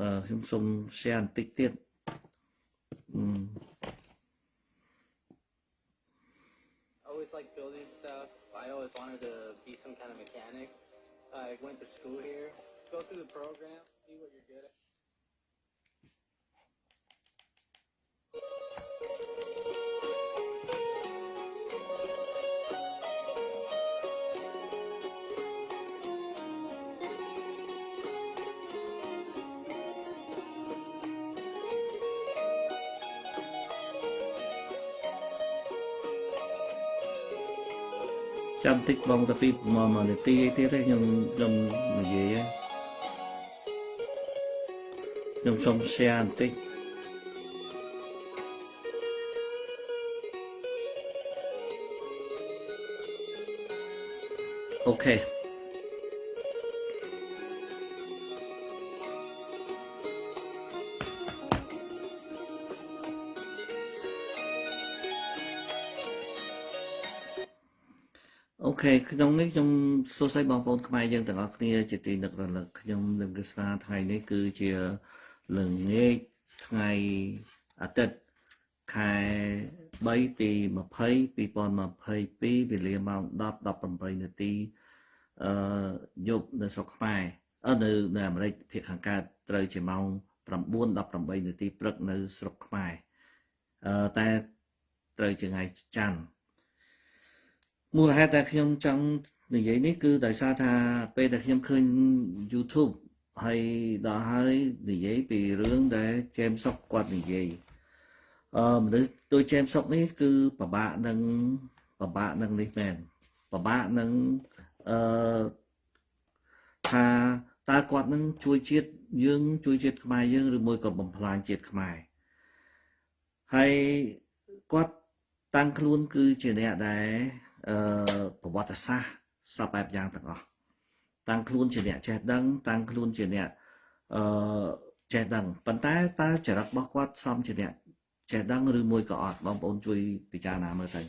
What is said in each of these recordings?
អឺខ្ញុំសូម share បន្តិចទៀតអឺ always like building stuff. I always wanted to be some kind of mechanic. I went to school here, go through the program, see what you're good at. ចាំតិចបងទៅពីមកមកនាទីអីទៀតទេខ្ញុំខ្ញុំនិយាយខ្ញុំសូម share បន្តិចអូខេ ខេក្នុងនេះខ្ញុំសួស្តីបងប្អូនខ្មែរយើងទាំងអស់គ្នាជាទីនឹករលឹកខ្ញុំនឹងគិតស្នាថ្ងៃនេះគឺជាល្ងាចថ្ងៃអាទិត្យខែ3ទី20 2022វេលាម៉ោង10 18នាទីអឺយប់នៅស្រុកខ្មែរអឺនៅនៅអាមេរិកភាគខាងកើតត្រូវជាម៉ោង9 18នាទីព្រឹកនៅស្រុកខ្មែរអឺតែត្រូវជាថ្ងៃច័ន្ទ មូលហេតុដែលខ្ញុំចង់និយាយនេះគឺដោយសារថាពេលដែលខ្ញុំឃើញ YouTube ហើយដល់ហើយនិយាយពីរឿងដែល James Sok គាត់និយាយអឺមនុស្សដូច James Sok នេះគឺពិបាកនឹងពិបាកនឹងនេះមែនពិបាកនឹងអឺថាតើគាត់នឹងជួយជាតិយើងជួយជាតិខ្មែរយើងឬមួយក៏បំផ្លាញជាតិខ្មែរហើយគាត់តាំងខ្លួនគឺជាអ្នកដែល អឺប្រវត្តិសាស្ត្រសពបែបយ៉ាងទាំងអស់តាំងខ្លួនជាអ្នកចេះដឹង តាំងខ្លួនជាអ្នកអឺចេះដឹងប៉ុន្តែតើចរិតរបស់គាត់សមជាអ្នកចេះដឹងឬមួយក៏អត់បងប្អូនជួយពិចារណាមើលទៅ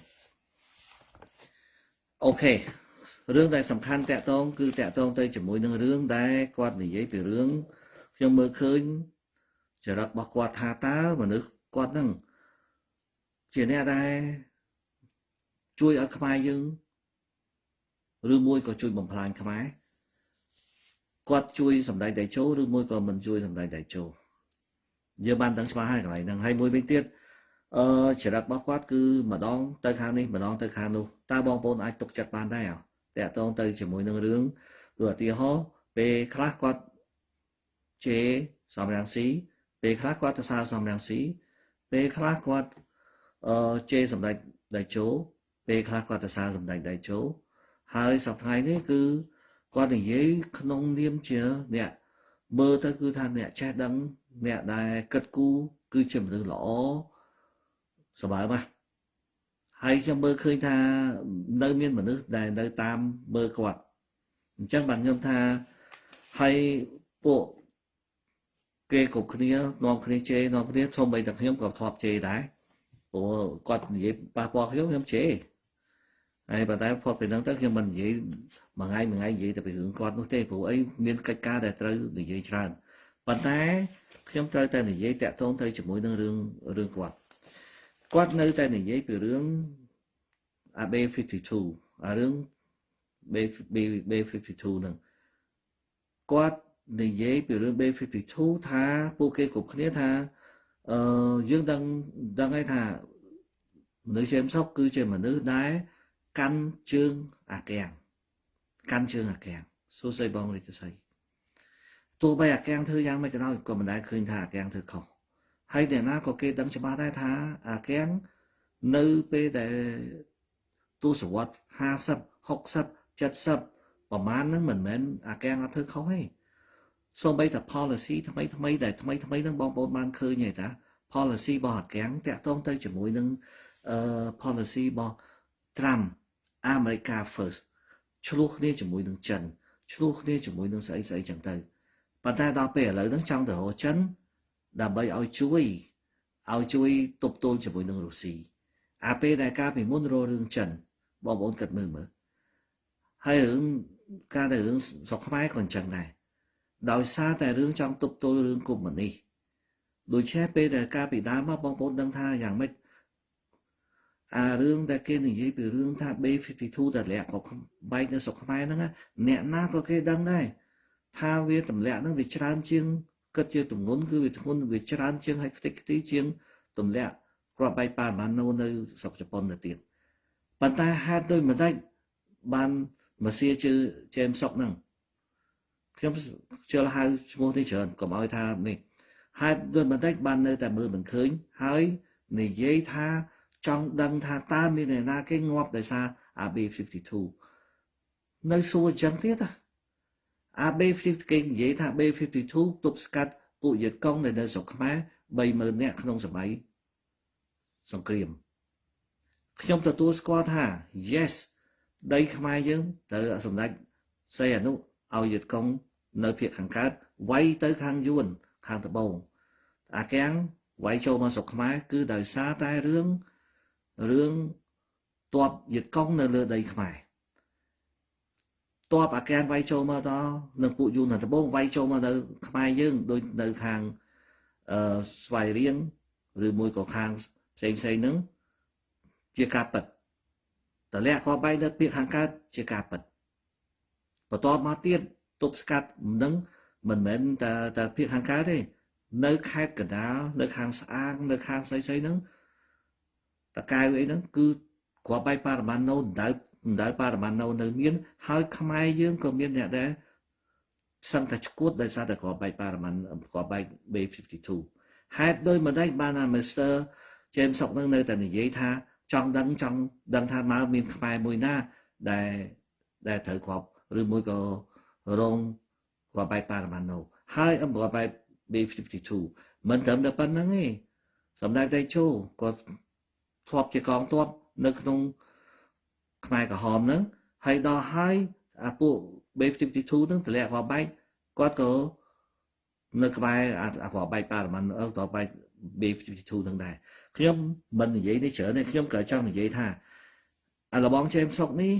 អូខេរឿងដែលសំខាន់តកតងគឺតកតងទៅជាមួយនឹងរឿងដែលគាត់និយាយពីរឿងខ្ញុំមើលឃើញចរិតរបស់គាត់ថាតើមនុស្សគាត់នឹងជាអ្នកដែល ជួយឲ្យខ្មែរយើងឬមួយក៏ជួយបំផ្លាញខ្មែរគាត់ជួយសម្ដែងតេជោឬមួយក៏មិនជួយសម្ដែងតេជោយើងបានដឹងច្បាស់ហើយកន្លែងហ្នឹងហើយមួយវិញទៀតអឺចរិតរបស់គាត់គឺម្ដងទៅខាងនេះម្ដងទៅខាងនោះតើបងប្អូនអាចទុកចិត្តបានដែរតើតងទៅជាមួយនឹងរឿងដូចឧទាហរណ៍ពេលខ្លះគាត់ជេសំរាំងស៊ីពេលខ្លះគាត់ទៅសារសំរាំងស៊ីពេលខ្លះគាត់អឺជេសម្ដែងតេជោ ពេលខ្លះគាត់ទៅសារសម្ដែងដៃជោហើយសប្តាហ៍នេះគឺគាត់និយាយក្នុងនាមជាអ្នកមើលទៅគឺថាអ្នកចេះដឹងអ្នកដែលគិតគូរគឺជាមនុស្សល្អសប្បាយណាស់ហើយខ្ញុំមើលឃើញថានៅមានមនុស្សដែលនៅតាមមើលគាត់អញ្ចឹងបាទខ្ញុំថាហើយពួកគេគ្រប់គ្នានាំគ្នាជេរនាំគ្នាសូម្បីតែខ្ញុំក៏ធ្លាប់ជេរដែរព្រោះគាត់និយាយប៉ះពាល់ខ្ញុំខ្ញុំជេរ ហើយប៉ុន្តែផុតពីហ្នឹងទៅខ្ញុំមិននិយាយមួយថ្ងៃមួយថ្ងៃនិយាយតែពីរឿងគាត់នោះទេព្រោះអីមានកិច្ចការដែលត្រូវនិយាយច្រើនប៉ុន្តែខ្ញុំត្រូវតែនិយាយតាក់ទងទៅជាមួយនឹងរឿងរឿងគាត់គាត់នៅតែនិយាយពីរឿង AB52 អារឿង B52 ហ្នឹងគាត់និយាយពីរឿង B52 ថាពួកគេគ្រប់គ្នាថាអឺយើងដឹងដឹងហើយថាមនុស្សជាមសុកគឺជាមនុស្សដែល កាន់ជើងអាកាំងកាន់ជើងអាកាំងសួស្ដីបងរាជសីទោះបីអាកាំងធ្វើយ៉ាងម៉េចក៏ដោយក៏មិនដែលឃើញថាអាកាំងធ្វើខុសហើយអ្នកណាក៏គេដឹងច្បាស់ដែរថាអាកាំងនៅពេលដែលទសវត្ស50 60 70ប្រហែលហ្នឹងមិនមែនអាកាំងអត់ធ្វើខុសទេសូម្បីតែ policy ថ្មីថ្មីដែលថ្មីថ្មីហ្នឹងបងប្អូនបានឃើញទេតា policy របស់អាកាំងតាក់ទងទៅជាមួយនឹងអឺ policy របស់ Trump អាមេរិកា first ឆ្លោះគ្នាជាមួយនឹងចិនឆ្លោះគ្នាជាមួយនឹងស្អីស្អីចឹងទៅប៉ុន្តែដល់ពេលឥឡូវហ្នឹងចង់ទៅរកចិនដើម្បីឲ្យជួយឲ្យជួយទប់ទល់ជាមួយនឹងរុស្ស៊ីអាពេលដែលការពីមុនរករឿងចិនបងប្អូនគិតមើលមើលហើយរឿងការទៅរឿងស្រុកខ្មែរក៏អញ្ចឹងដែរដោយសារតែរឿងចង់ទប់ទល់រឿងកុំមុនីដូច្នេះពេលដែលការពីដើមមកបងប្អូនដឹងថាយ៉ាងម៉េច អារឿងដែលគេនិយាយពីរឿងថា B52 ដែលលាក់ក៏បែកនៅស្រុកខ្មែរហ្នឹងអ្នកណាក៏គេដឹងដែរថាវាទម្លាក់ហ្នឹងវាច្រើនជាងគិតជាទម្ងន់គឺវាធ្ងន់វាច្រើនជាងឲ្យខ្ទេចខ្ទីជាងទម្លាក់គ្រាប់បែកប៉ារ៉ាម៉ាណូនៅស្រុកជប៉ុនទៅទៀតប៉ុន្តែហេតុដូចម្ដេចបានមកសៀជើជេមសុកហ្នឹងខ្ញុំជឿហៅឈ្មោះនេះច្រើនកុំឲ្យថានេះហេតុដូចម្ដេចបាននៅតែមើលមិនឃើញហើយនិយាយថា ចង់ដឹងថាតើមានអ្នកណាគេងាប់ដោយសារ AB52 នៅសួរអញ្ចឹងទៀតណា AB50 គេនិយាយថា B52 ទប់ស្កាត់ពួកយិតកុងនៅនៅស្រុកខ្មែរ30000នាក់ក្នុងសម័យសង្គ្រាមខ្ញុំទទួលស្គាល់ថា yes ដីខ្មែរយើងត្រូវសម្ដេចសីអនុឲ្យយិតកុងនៅភាគខាងកើតវាយទៅខាងយួនខាងត្បូងអាកាំងវាយចូលមកស្រុកខ្មែរគឺដោយសារតែរឿង រឿងតបយិតកុងនៅលើដីខ្មែរតបអាកានវាយចូលមកដល់នឹងពួកយូនដំបងវាយចូលមកនៅខ្មែរយើងដូចនៅខាងអឺស្វាយរៀងឬមួយក៏ខាងផ្សេងផ្សេងហ្នឹងជាការពិតតលាក់ក៏បែកនៅពាក្យខាងកើតជាការពិតបន្ទាប់មកទៀតទប់ស្កាត់នឹងមិនមែនតែតែពាក្យខាងកើតទេនៅខេត្តកណ្ដាលនៅខាងស្អាងនៅខាងស្អីស្អីហ្នឹង តកៅអីហ្នឹងគឺគ្រាប់បែកប៉ារ៉ាម៉ាណូដៅមិនដែលបរិមាណនៅនៅមាន ហើយខ្មែរយើងក៏មានអ្នកដែរសឹងតែឈួតដោយសារតែក្របបែកបរិមាណក្របបែក B52 ហេតុដោយមិនដេចបានអា Mr. James សុកនឹងនៅតែនិយាយថាចង់ដឹងចង់ដឹងថាមកមានខ្មែរមួយណាដែលដែលត្រូវក្របឬមួយក៏រងក្របបែកបរិមាណនៅហើយអំក្របបែក B52 មិនត្រឹមតែប៉ុណ្្នឹងទេសម្ដេចតេជោក៏ ធ្លាប់ជាកងទ័ពនៅក្នុងខ្មែរក្រហមហ្នឹងហើយដល់ហើយអាពួក B52 ហ្នឹងតម្លាក់គាត់បែកគាត់ក៏នៅក្បែរអាគាត់បែកប៉ារ៉ាម៉ាន់អឺតបែក B52 ហ្នឹងដែរខ្ញុំមិននិយាយនេះច្រើនទេខ្ញុំក៏ចង់និយាយថាអាលបងជេមសុកនេះ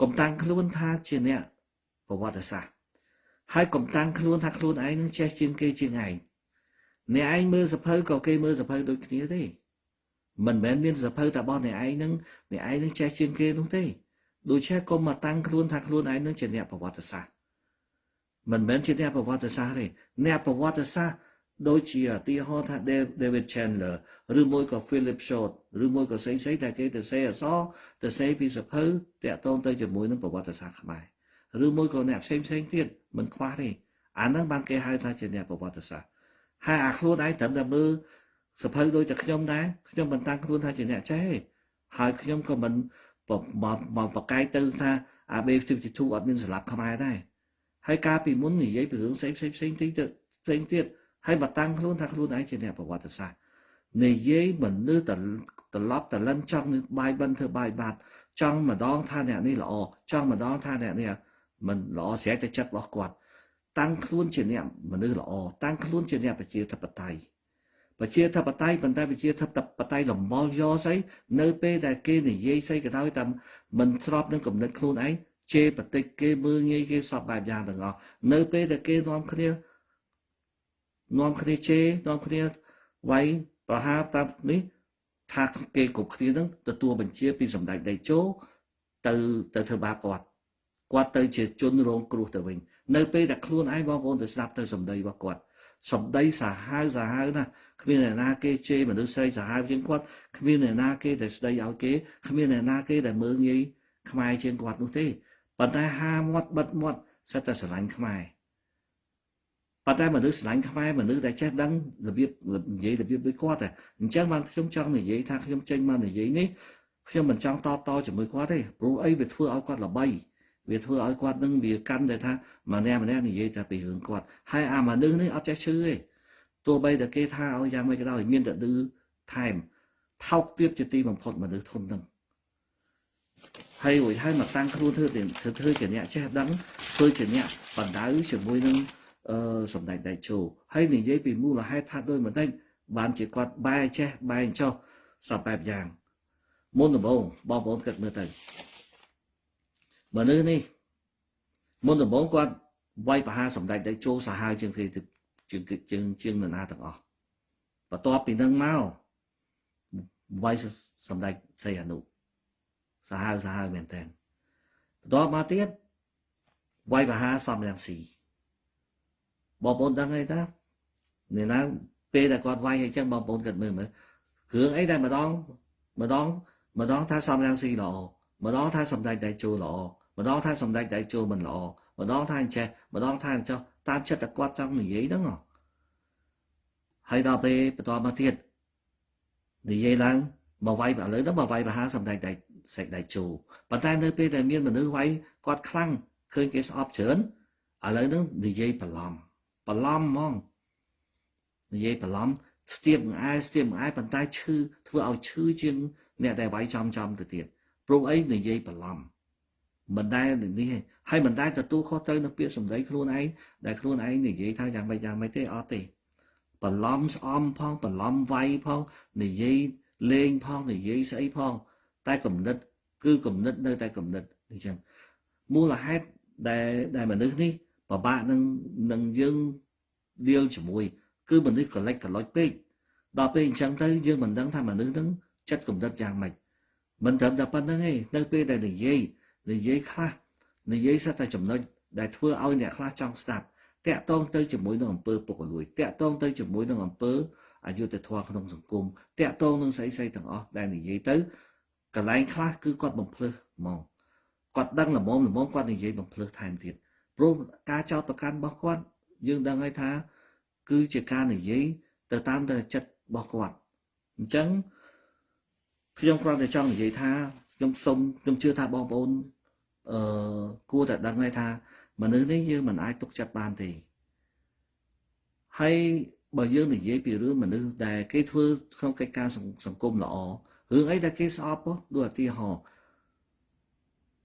កុំតាំងខ្លួនថាជាអ្នកប្រវត្តិសាស្ត្រហើយកុំតាំងខ្លួនថាខ្លួនឯងនឹងចេះជាងគេជាងឯងអ្នកឯងមើលសភៅក៏គេមើលសភៅដូចគ្នាទេ មិនមែនមានសភៅតែរបស់អ្នកឯងនឹងអ្នកឯងនឹងចេះជាងគេនោះទេដូច្នេះកុំមកតាំងខ្លួនថាខ្លួនឯងនឹងជាអ្នកប្រវត្តិសាស្ត្រមិនមែនជាអ្នកប្រវត្តិសាស្ត្រទេអ្នកប្រវត្តិសាស្ត្រដូចជាឧទាហរណ៍ថា David Chandler ឬមួយក៏ Philip Short ឬមួយក៏ស្អីស្អីតែគេទៅសេអសទៅសេពីសភៅតាក់ទងទៅជាមួយនឹងប្រវត្តិសាស្ត្រខ្មែរឬមួយក៏អ្នកផ្សេងផ្សេងទៀតមិនខ្វះទេអាហ្នឹងបានគេហៅថាជាអ្នកប្រវត្តិសាស្ត្រហើយអាខ្លួនឯងត្រឹមតែមើល សភៅដូចតែខ្ញុំដែរខ្ញុំមិនតាំងខ្លួនថាជាអ្នកចេះទេហើយខ្ញុំក៏មិនមកមកបកកាយទៅថាអា B52 អត់មានសម្រាប់ខ្មែរដែរហើយការពីមុននិយាយពីរឿងផ្សេងផ្សេងផ្សេងទីទៅផ្សេងទៀតហើយមកតាំងខ្លួនថាខ្លួនឯងជាអ្នកប្រវត្តិសាស្ត្រនិយាយមនុស្សត្រឡប់តលិនចង់បាយបិណ្ឌធ្វើបាយបាត់ចង់ម្ដងថាអ្នកនេះល្អចង់ម្ដងថាអ្នកនេះមិនល្អស្រេចតែចិត្តរបស់គាត់តាំងខ្លួនជាអ្នកមនុស្សល្អតាំងខ្លួនជាអ្នកប្រជាធិបតេយ្យ ប្រជាធិបតេយ្យប៉ុន្តែប្រជាធិបតេយ្យលំមល់យកស្អីនៅពេលដែលគេនិយាយស្អីក៏ដោយតែមិនស្របនឹងគំនិតខ្លួនឯងជេរបតិចគេមើងងាយគេសពបែបយ៉ាងទាំងអស់នៅពេលដែលគេនាំគ្នានាំគ្នាជេរនាំគ្នាវាយប្រហារតាមនេះថាគេគ្រប់គ្នានឹងទទួលបញ្ជាពីសម្ដេចដេជោទៅទៅធ្វើបាបគាត់គាត់ទៅជាជនរងគ្រោះទៅវិញនៅពេលដែលខ្លួនឯងបងប្អូនទៅស្ដាប់ទៅសម្ដីរបស់គាត់ សម្ដីសាហាវសាហាវណាគ្មានអ្នកណាគេជេរមនុស្សស្រីសាហាវជាងគាត់គ្មានអ្នកណាគេដែលស្ដីឲ្យគេគ្មានអ្នកណាគេដែលមើងងាយខ្មែរជាងគាត់នោះទេប៉ុន្តែហាមាត់បិទមាត់សិតតែស្រឡាញ់ខ្មែរប៉ុន្តែមនុស្សស្រឡាញ់ខ្មែរមនុស្សដែលចេះដឹងរបៀបនិយាយរបៀបដូចគាត់តែអញ្ចឹងបានខ្ញុំចង់និយាយថាខ្ញុំចេញមកនិយាយនេះខ្ញុំមិនចង់តតជាមួយគាត់ទេព្រោះអីវាធ្វើឲ្យគាត់ល្បី វាធ្វើឲ្យគាត់នឹងវាកាន់តែថាម្នាក់ម្នាក់និយាយតែពីរឿងគាត់ហើយអាមនុស្សនេះអត់ចេះឈឺទេទោះបីតែគេថាឲ្យយ៉ាងម៉េចក៏ដោយមានតែឌឺថែមថោកទៀតជាទីបំផុតមនុស្សធន់នឹងហើយរួចហើយមកតាំងខ្លួនធ្វើធ្វើធ្វើជាអ្នកចេះដឹងធ្វើជាអ្នកបណ្ដៅជាមួយនឹងអឺសម្ដេចដៃជោហើយនិយាយពីមូលហេតុថាដោយមិនដេចបានជាគាត់បែចេះបែចោះសពបែបយ៉ាងមុនដំបូងបងប្អូនគិតមើលទៅ មនុស្សនេះមុនដំបូងគាត់វាយប្រហារសម្ដេចដេជោសាហាវជាងគេជាងជាងជាងនរណាទាំងអស់បន្ទាប់ពីនឹងមកវាយសម្ដេចសីហនុសាហាវសាហាវមែនតើបន្ទាប់មកទៀតវាយប្រហារសំរងស៊ីបងប្អូនដឹងអីតាអ្នកណាពេលដែលគាត់វាយអញ្ចឹងបងប្អូនគិតមើលមើលគ្រឿងអីដែលម្ដងម្ដងម្ដងថាសំរងស៊ីល្អម្ដងថាសម្ដេចដៃជោល្អ ម្ដងថាសម្ដេចដៃជោមិនល្អម្ដងថាអញ្ចេះម្ដងថាអញ្ចោះតាមចិត្តតែគាត់ចង់និយាយហ្នឹងហើយដល់ពេលបន្តមកទៀតនិយាយឡើងមកវាយឥឡូវទៅមកវាយបហាសម្ដេចដៃសេចដៃជោប៉ុន្តែនៅពេលដែលមានមនុស្សវាយគាត់ខ្លាំងឃើញគេស្អប់ច្រើនឥឡូវហ្នឹងនិយាយបន្លំបន្លំហ្មងនិយាយបន្លំស្ទាបងអាយស្ទាបងអាយប៉ុន្តែឈឺធ្វើឲ្យឈឺជាងអ្នកដែលវាយចំចំទៅទៀតព្រោះអីនិយាយបន្លំ មិនដែលនេះហើយមិនដែលទទួលខុសទៅនៅពាក្យសម្ដីខ្លួនឯងដែលខ្លួនឯងនិយាយថាយ៉ាងម៉េចយ៉ាងម៉េចទេអត់ទេបន្លំស្អំផងបន្លំវាយផងនិយាយលេងផងនិយាយស្អីផង តែគំនិត គឺគំនិតនៅតែគំនិតអញ្ចឹងមូលហេតុដែលដែលមនុស្សនេះពិបាកនឹងនឹងយើងដៀលជាមួយ គឺមនុស្សកលិចកលុចពេកដល់ពេលអញ្ចឹងទៅយើងមិនដឹងថាមនុស្សនឹងចិត្តគំនិតយ៉ាងម៉េចមិនត្រឹមតែប៉ុណ្្នឹងទេនៅពេលដែលនិយាយ និយាយខ្លះនិយាយសិតតែចំណុចដែលធ្វើឲ្យអ្នកខ្លះចង់ស្ដាប់តាក់ទងទៅជាមួយនឹងអំពើពុករលួយតាក់ទងទៅជាមួយនឹងអំពើអយុត្តិធម៌ក្នុងសង្គមតាក់ទងនឹងស្អីស្អីទាំងអស់ដែលនិយាយទៅកន្លែងខ្លះគឺគាត់បំភ្លឺហ្មងគាត់ដឹងល្មមល្មមគាត់និយាយបំភ្លឺថែមទៀតព្រោះការចោទប្រកាន់របស់គាត់យើងដឹងហើយថា គឺជាការនិយាយទៅតាមតែចិត្តរបស់គាត់អញ្ចឹងខ្ញុំគ្រាន់តែចង់និយាយថា ខ្ញុំសូមខ្ញុំជឿថាបងប្អូនអឺគួរតែដឹងហើយថាមនុស្សនេះយើងមិនអាចទុកចិត្តបានទេហើយបើយើងនិយាយពីរឿងមនុស្សដែលគេធ្វើក្នុងកិច្ចការសង្គមល្អរឿងអីដែលគេស្អប់ដូចឧទាហរណ៍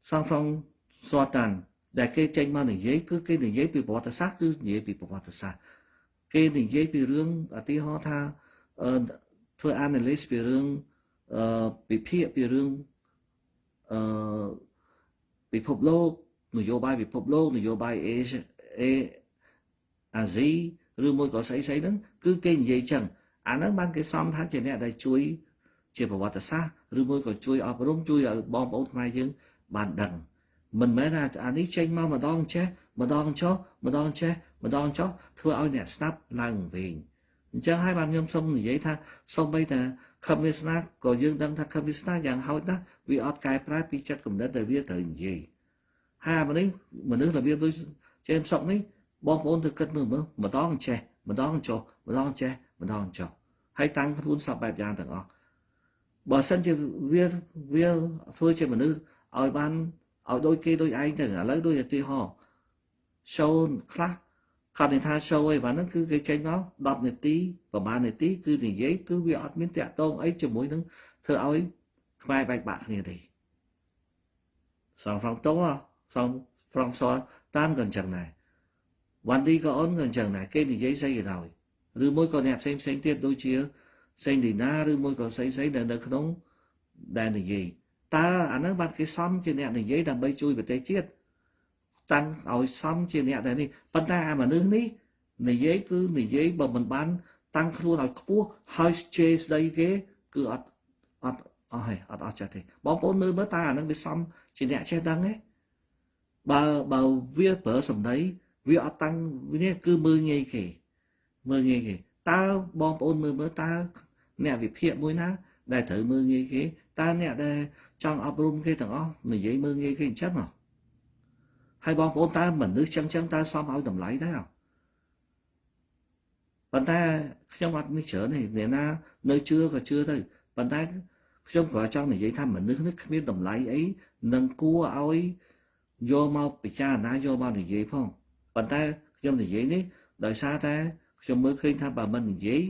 សងផងសតតាន់ដែលគេចេញមកនិយាយគឺគេនិយាយពីប្រវត្តិសាស្ត្រគឺនិយាយពីប្រវត្តិសាស្ត្រគេនិយាយពីរឿងឧទាហរណ៍ថាអឺធ្វើ analysis ពីរឿងអឺពិភាក្សាពីរឿង អឺពិភពលោកនយោបាយពិភពលោកនយោបាយអេអេអាស៊ីឬមួយក៏ស្អីស្អីហ្នឹងគឺគេនិយាយចឹងអាហ្នឹងបានគេសំថាជាអ្នកដែលជួយជាប្រវត្តិសាស្ត្រឬមួយក៏ជួយអប់រំជួយឲ្យបងប្អូនខ្មែរយើងបានដឹងមិនមែនថាអានេះចេញមកម្ដងចេះម្ដងចុះម្ដងចេះម្ដងចុះធ្វើឲ្យអ្នកស្ដាប់ឡើងវិញ អញ្ចឹងហើយបានខ្ញុំសូមនិយាយថាសូម្បីតែខំវាសនាក៏យើងដឹងថាខំវាសនាយ៉ាងហោចណាស់វាអត់កែប្រែពីចិត្តគំនិតដែលវាត្រូវនិយាយហើយមនុស្សមនុស្សរបៀបដូចចេមសុកនេះបងប្អូនទៅគិតមើលមើលម្ដងចេះម្ដងចុះម្ដងចេះម្ដងចុះហើយតាំងខ្លួនសពបែបយ៉ាងទាំងអស់បើសិនជាវាវាធ្វើជាមនុស្សឲ្យបានឲ្យដូចគេដូចឯងទៅឥឡូវដូចឧទាហរណ៍ show ខ្លះ គាត់និយាយថា show អីបាទហ្នឹងគឺគេចេញមក10នាទីប្រហែលនាទីគឺនិយាយគឺវាអត់មានតាក់ទងអីជាមួយនឹងធ្វើឲ្យខ្មែរបែកបាក់គ្នាទេសងហ្វ្រង់តូសងហ្វ្រង់សតាមក៏អញ្ចឹងដែរវ៉ាន់ឌីក៏អូនក៏អញ្ចឹងដែរគេនិយាយស្អីក៏ដោយឬមួយក៏អ្នកផ្សេងផ្សេងទៀតដូចជាសេងឌីណាឬមួយក៏ស្អីស្អីដែលនៅក្នុងដែលនិយាយតើអានឹងបានគេសំជាអ្នកនិយាយដើម្បីជួយប្រទេសជាតិ តាំងឲ្យសំជាអ្នកដែលនេះប៉ុន្តែអាមនុស្សនេះនិយាយគឺនិយាយបើមិនបាន តាំងខ្លួនឲ្យខ្ពស់ហើយជេរស្ដីគេគឺអត់អត់អស់ហើយអត់អស់ចិត្តទេបងប្អូនមើលមើលតើអានឹងវាសំជាអ្នកចេះដឹងទេបើបើវាប្រើសម្ដីវាអត់តាំងនេះគឺមើលងាយគេមើលងាយគេតើបងប្អូនមើលមើលតើអ្នកវិភាគមួយណា ដែលត្រូវមើលងាយគេតើអ្នកដែលចង់អប់រំគេទាំងអស់និយាយមើលងាយគេអញ្ចឹងហ៎ ហើយបងប្អូនតើមនុស្សចឹងចឹងតើសមឲ្យតម្លៃដែរប៉ុន្តែខ្ញុំអត់នេះច្រើនទេអ្នកណានៅជឿក៏ជឿទៅប៉ុន្តែខ្ញុំក៏ចង់និយាយថាមនុស្សនេះគ្មានតម្លៃអីនឹងគួរឲ្យយកមកពិចារណាយកមកនិយាយផងប៉ុន្តែខ្ញុំនិយាយនេះដោយសារតែខ្ញុំមើលឃើញថាបើមិននិយាយ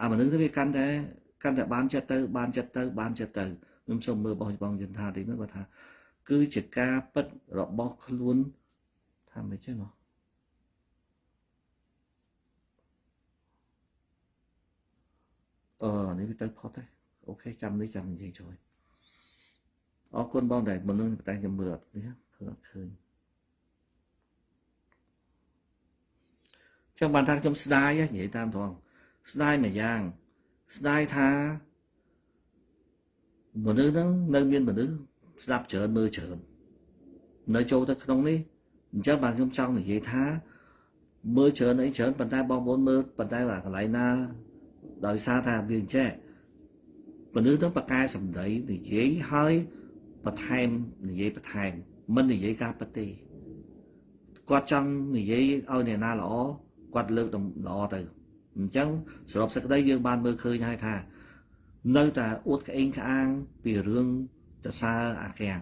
អាមនុស្សនេះវាកាន់តែកាន់តែបានចិត្តទៅបានចិត្តទៅបានចិត្តទៅខ្ញុំសូមមើលបងបងយន្តថាទីនោះគាត់ថា គឺជាការពិតរបស់ខ្លួនថាមិនចឹងហ៎អឺនេះវាទៅផុតហើយអូខេចាំនេះចាំនិយាយជួយអរគុណបងដែលមនុស្សតែខ្ញុំមើលអត់នេះឃើញអត់ឃើញចឹងបានថាខ្ញុំស្ដាយនិយាយតាមត្រង់ស្ដាយមួយយ៉ាងស្ដាយថាមនុស្សហ្នឹងនៅមានមនុស្ស ស្ដាប់ច្រើនមើលច្រើននៅចូលទៅក្នុងនេះអញ្ចឹងបានខ្ញុំចង់និយាយថាមើលច្រើនអីច្រើនប៉ុន្តែបងប្អូនមើលប៉ុន្តែកន្លែងណាដោយសារថាវាអញ្ចឹងមនុស្សនឹងបកកែសម្ដីនិយាយហើយបន្ថែមនិយាយបន្ថែមមិននិយាយការពិតទេគាត់ចង់និយាយឲ្យអ្នកណាល្អគាត់លើកល្អទៅអញ្ចឹងសរុបសេចក្តីយើងបានមើលឃើញហើយថា នៅតែអួតក្អេងក្អាងពីរឿង តសើអាកាំង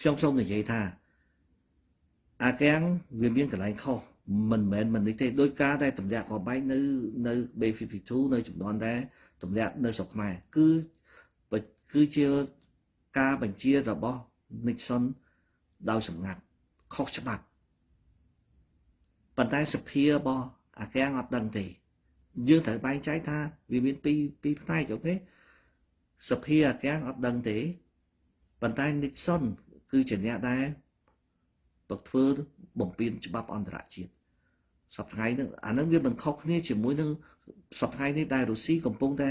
ខ្ញុំសូមនិយាយថាអាកាំងវាមានកន្លែងខុសមិនមែនមិននេះទេដោយការដែលតម្លាក់ក្បែកនៅនៅ B52 នៅចំនួនដែរតម្លាក់នៅស្រុកខ្មែរគឺគឺជាការបញ្ជារបស់ Nixon ដោយសម្ងាត់ខុសច្បាប់ប៉ុន្តែសភារបស់អាកាំងអត់ដឹងទេយើងត្រូវបែងចែកថាវាមានពីរពីរផ្នែកអូខេ សភាអាកាំងអត់ដឹងទេប៉ុន្តែ Nixon គឺជាអ្នកដែលបកធ្វើបំពេញច្បាប់អន្តរជាតិសប្តាហ៍នេះអានឹងវាមិនខុសគ្នាជាមួយនឹងសប្តាហ៍នេះដែលរុស្ស៊ីកំពុងតែ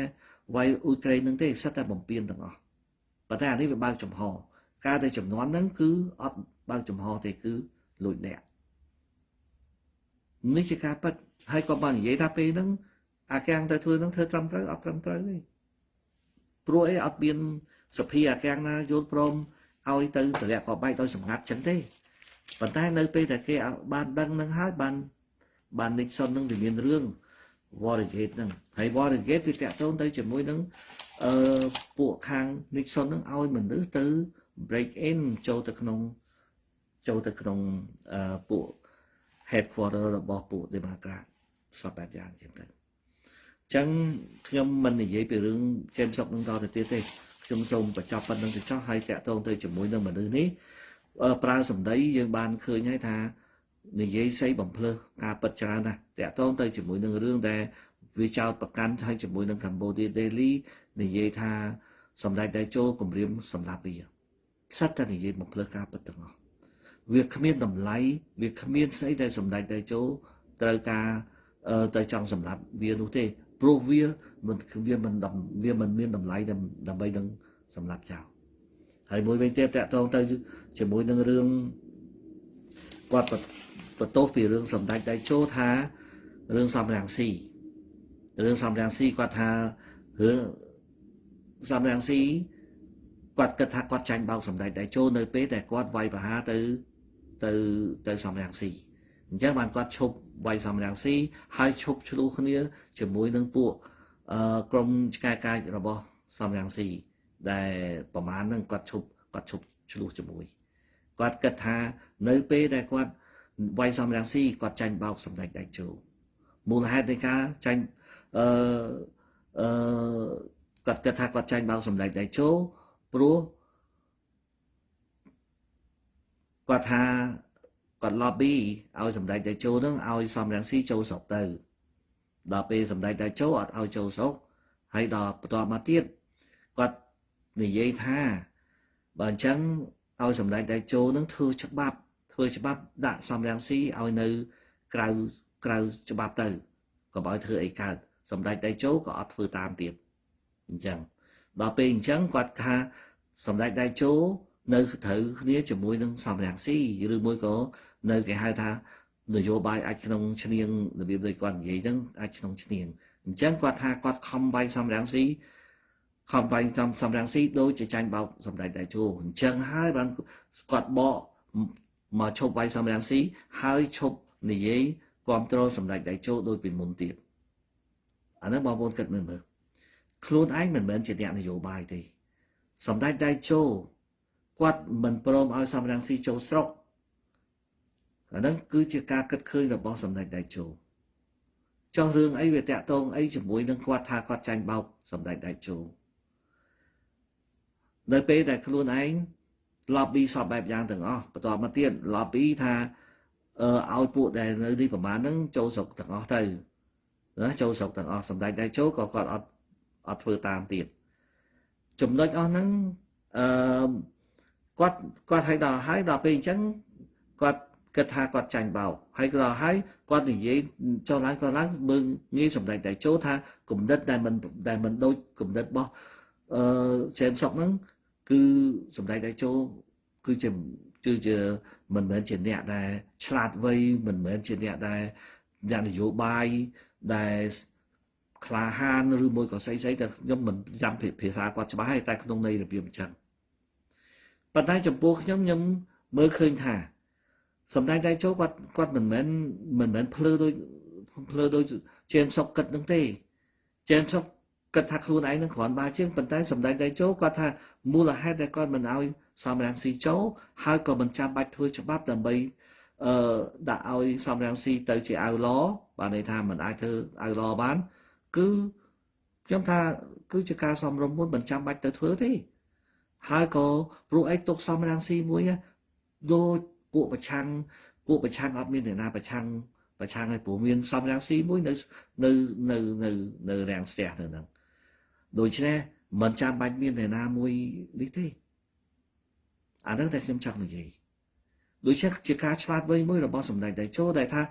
វាយអ៊ុយក្រែននឹងទេសិតតែបំពេញទាំងអស់ប៉ុន្តែអានេះវាបើកចំហការដែលចំនួនហ្នឹងគឺអត់បើកចំហទេគឺលួចលាក់នេះជាការពិតហើយក៏បាននិយាយថាពេលហ្នឹងអាកាំងទៅធ្វើហ្នឹងធ្វើត្រឹមត្រូវអត់ត្រឹមត្រូវទេ ព្រោះអីអត់មានសភាអាកាំងណាយល់ព្រមឲ្យទៅតម្លាក់កបែកដោយសម្ងាត់ចឹងទេប៉ុន្តែនៅពេលដែលគេបានដឹងនឹងហើយបានបាន Nixon នឹងវាមានរឿង Watergate ហ្នឹងហើយ Watergate វាតាក់ទងទៅជាមួយនឹងអឺពួកខាង Nixon នឹងឲ្យមនុស្សទៅ break in ចូលទៅក្នុងចូលទៅក្នុងអឺពួក headquarter របស់ពួក Democrat សពបែបយ៉ាងចឹងទៅអញ្ចឹងខ្ញុំមិននិយាយពីរឿងចេនសុកនឹងតទៅទៀតទេខ្ញុំសូមបញ្ចប់ប៉ុណ្្នឹងទៅចោះហើយតាក់ទងទៅជាមួយនឹងមនុស្សនេះប្រើសម្ដីយើងបានឃើញហើយថានិយាយស្អីបំភ្លឺការពិតច្រើនណាស់តាក់ទងទៅជាមួយនឹងរឿងដែលវាចោតប្រកាន់ហើយជាមួយនឹង Cambodia Daily និយាយថាសម្ដេចតេជោគម្រាមសម្រាប់វាសិតតែនិយាយបំភ្លឺការពិតទាំងអស់វាគ្មានតម្លៃវាគ្មានស្អីដែលសម្ដេចតេជោត្រូវការទៅចង់សម្រាប់វានោះទេ ព្រោះវាមិនវាមិនវាមិនមានតម្លៃដើម្បីនឹងសម្រាប់ចោលហើយមួយវិញទៀតតកតងទៅជាមួយនឹងរឿងគាត់បន្ទោសពីរឿងសម្ដេចដៃជោថារឿងសំរាំងស៊ីរឿងសំរាំងស៊ីគាត់ថារឿងសំរាំងស៊ីគាត់គិតថាគាត់ចាញ់បោកសម្ដេចដៃជោនៅពេលដែលគាត់វាយប្រហារទៅទៅទៅសំរាំងស៊ីអញ្ចឹងបានគាត់ឈប់ វាយសំរាំងស៊ីហើយឈប់ឆ្លោះគ្នា ជាមួយនឹងពួកអឺក្រុមឆ្កែកាចរបស់សំរាំងស៊ីដែលប្រមាណហ្នឹងគាត់ឈប់គាត់ឈប់ឆ្លោះជាមួយគាត់គិតថានៅពេលដែលគាត់វាយសំរងស៊ីគាត់ចាញ់បោកសម្ដេចដៃជោមូលហេតុនៃការចាញ់អឺអឺគាត់គិតថាគាត់ចាញ់បោកសម្ដេចដៃជោព្រោះគាត់ថា គាត់ lobby ឲ្យសម្ដេចដៃជោនឹងឲ្យសំរងស៊ីចូលស្រុកទៅដល់ពេលសម្ដេចដៃជោអត់ឲ្យចូលស្រុកហើយដល់បន្ទាប់មកទៀតគាត់និយាយថាបើអញ្ចឹងឲ្យសម្ដេចដៃជោនឹងធ្វើច្បាប់ធ្វើច្បាប់ដាក់សំរាំងស៊ីឲ្យនៅក្រៅក្រៅច្បាប់ទៅកុំឲ្យធ្វើអីកើតសម្ដេចដៃជោក៏អត់ធ្វើតាមទៀតអញ្ចឹងដល់ពេលអញ្ចឹងគាត់ថាសម្ដេចដៃជោនៅត្រូវគ្នាជាមួយនឹងសំរាំងស៊ីឬមួយក៏ នៅគេហៅថានយោបាយអាចក្នុងឈ្នៀងរបៀបដូចគាត់និយាយហ្នឹងអាចក្នុងឈ្នៀងអញ្ចឹងគាត់ថាគាត់ខំវាយសំរាំងស៊ីខំវាយសំសំរាំងស៊ីដូចជាចាញ់បោកសម្ដេចដៃជោអញ្ចឹងហើយបានគាត់បកមកឈប់វាយសំរាមស៊ីហើយឈប់និយាយគ្រប់គ្រងសម្ដេចដៃជោដោយពីមុនទៀតអានេះបងប្អូនគិតមើលមើលខ្លួនឯងមិនមែនជាអ្នកនយោបាយទេសម្ដេចដៃជោគាត់មិនព្រមឲ្យសំរាំងស៊ីចូលស្រុក អាហ្នឹងគឺជាការគិតឃើញរបស់សម្ដេចដៃជោចោះរឿងអីវាតាក់ទងអីជាមួយនឹងគាត់ថាគាត់ចាញ់បោកសម្ដេចដៃជោនៅពេលដែលខ្លួនឯង lobby សពបែបយ៉ាងទាំងអស់បន្ទាប់មកទៀត lobby ថាអឺឲ្យពួកដែលនៅនេះប្រហែលហ្នឹងចូលស្រុកទាំងអស់ទៅណាចូលស្រុកទាំងអស់សម្ដេចដៃចូលក៏គាត់អត់អត់ធ្វើតាមទៀតចំណុចអស់ហ្នឹងអឺគាត់គាត់ឲ្យដល់ហើយដល់ពេលអញ្ចឹងគាត់ គគិតថាគាត់ចាញ់បោកហើយក៏ដល់ហើយគាត់និយាយចុះឡើងក៏ឡើងមើងងាយសម្ដែងតែចូលថាគំនិតដែលមិនដែលមិនដូចគំនិតរបស់អឺជេមសុកហ្នឹងគឺសម្ដែងតែចូលគឺជាគឺជាមិនមែនជាអ្នកដែលឆ្លាតវៃមិនមែនជាអ្នកដែលអ្នកនយោបាយដែលក្លាហានឬមួយក៏ស្អីស្អីតែខ្ញុំមិនចាំភាសាគាត់ច្បាស់ទេតែក្នុងន័យរបៀបអញ្ចឹងប៉ុន្តែចំពោះខ្ញុំខ្ញុំមើលឃើញថា សំដែងដៃចូលគាត់គាត់មិនមែនមិនមែនភ្លឺដូចភ្លឺដូចជេមសុកគិតនឹងទេជេមសុកគិតថាខ្លួនឯងនឹងគ្រាន់បើជាងប៉ុន្តែសំដែងដៃចូលគាត់ថាមូលហេតុដែលគាត់មិនឲ្យសំរាំងស៊ីចូលហើយក៏មិនចាំបាច់ធ្វើច្បាប់ដើម្បីអឺដាក់ឲ្យសំរាំងស៊ីទៅជាអៅឡបានន័យថាមិនអាចធ្វើអៅឡបាន គឺខ្ញុំថាគឺជាការសំរុំមុនមិនចាំបាច់ទៅធ្វើទេហើយក៏ព្រោះអីទុកសំរាំងស៊ីមួយដូច ពួកប្រឆាំងពួកប្រឆាំងអត់មានអ្នកណាប្រឆាំងប្រឆាំងឲ្យព្រោះមានសំរាំងស៊ីមួយនៅនៅនៅនៅនៅរាំងស្ទះនៅហ្នឹងដូច្នេះមិនចាំបាច់មានអ្នកណាមួយនេះទេអាហ្នឹងតែខ្ញុំចង់និយាយដូច្នេះជាការឆ្លាតវៃមួយរបស់សម្ដេចតេជោដែលថា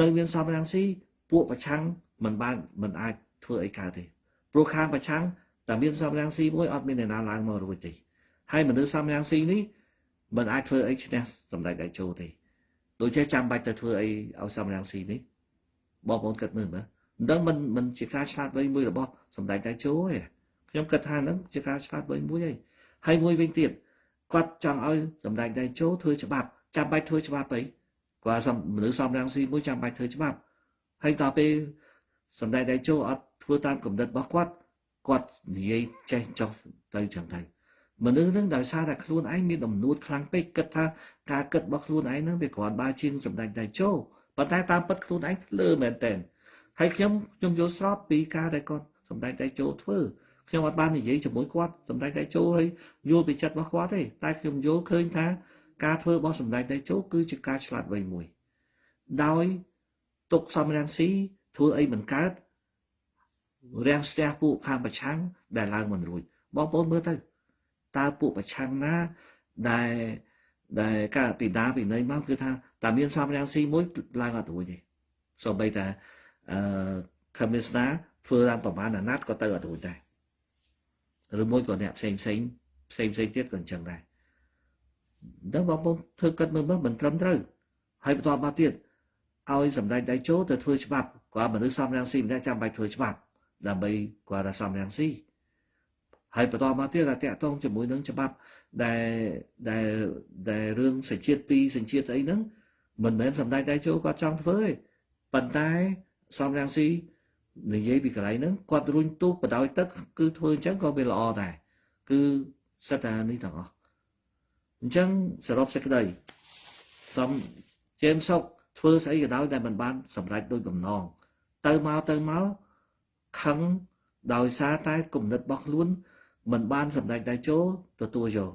នៅមានសំរាំងស៊ីពួកប្រឆាំងមិនបានមិនអាចធ្វើអីកើតទេព្រោះខាងប្រឆាំងតែមានសំរាំងស៊ីមួយអត់មានអ្នកណាឡើងមករួចទេហើយមនុស្សសំរាំងស៊ីនេះ មិនអាចធ្វើអីឈ្នះសម្ដេចដៃជោទេដូចជាចាំបាច់ទៅធ្វើអីឲ្យសំរាំងស៊ីនេះបងប្អូនគិតមើលមើលមិនមិនមិនជាការឆ្លាតវៃមួយរបស់សម្ដេចដៃជោទេខ្ញុំគិតថាហ្នឹងជាការឆ្លាតវៃមួយហើយហើយមួយវិញទៀតគាត់ចង់ឲ្យសម្ដេចដៃជោធ្វើច្បាប់ចាំបាច់ធ្វើច្បាប់អីគាត់សំមនុស្សសំរាំងស៊ីមួយចាំបាច់ធ្វើច្បាប់ហើយដល់ពេលសម្ដេចដៃជោអត់ធ្វើតាមគំនិតរបស់គាត់គាត់និយាយចេះចុះទៅចឹងទៅ មនុស្សនឹងដោយសារតែខ្លួនឯងមានដំនួតខ្លាំងពេកគិតថាការគិតរបស់ខ្លួនឯងនឹងវាគ្រាន់បើជាងសម្ដេចដៃចូលប៉ុន្តែតាមពិតខ្លួនឯងភ្លើមែនតើហើយខ្ញុំខ្ញុំយល់ស្របពីការដែលគាត់សម្ដេចដៃចូលធ្វើខ្ញុំអត់បាននិយាយជាមួយគាត់សម្ដេចដៃចូលហើយយល់ពីចិត្តរបស់គាត់ទេតែខ្ញុំយល់ឃើញថាការធ្វើរបស់សម្ដេចដៃចូលគឺជាការឆ្លាតវៃមួយដោយទុកសំរាំងស៊ីធ្វើអីមិនកើតរាំងស្ទះពួកខាងប្រឆាំងដែលឡើងមិនរួចបងប្អូនមើលទៅ តើពួកប្រឆាំងណាដែលដែលការពីដាពីណីមកគឺថាតែមានសំរាំងស៊ីមួយឡើងអត់រួចទេសូម្បីតែអឺខមមីស្នាធ្វើឡើងប្រមាណអាណត្តិក៏ទៅអត់រួចដែរឬមួយក៏អ្នកផ្សេងផ្សេងផ្សេងផ្សេងទៀតក៏អញ្ចឹងដែរដល់បងប្អូនធ្វើគិតមើលមើលមិនត្រឹមត្រូវហើយបន្តមកទៀតឲ្យសម្ដេចដៃចូលទៅធ្វើច្បាប់គាត់មនុស្សសំរាំងស៊ីម្នាក់ចាំបាច់ធ្វើច្បាប់ដើម្បីគាត់ថាសំរាំងស៊ី ហើយបន្តមកទៀតថាតកតងជាមួយនឹងច្បាប់ដែលដែលដែលរឿងសញ្ជាតិពីរសញ្ជាតិអីហ្នឹងមិនមែនសម្ដេចដៃចូលគាត់ចង់ធ្វើទេប៉ុន្តែសំរាំងស៊ីនិយាយពីកន្លែងហ្នឹងគាត់រុញទូកបដោយទឹកគឺធ្វើអញ្ចឹងក៏វាល្អដែរគឺសិតតែនេះទាំងអស់អញ្ចឹងសរុបសេចក្តីសំជេមសុកធ្វើស្អីក៏ដោយដែលមិនបានសម្រេចដោយបំណងទៅមកទៅមកខឹងដោយសារតែគំនិតរបស់ខ្លួន មិនបានសម្ដេចដៃចូលទទួលយក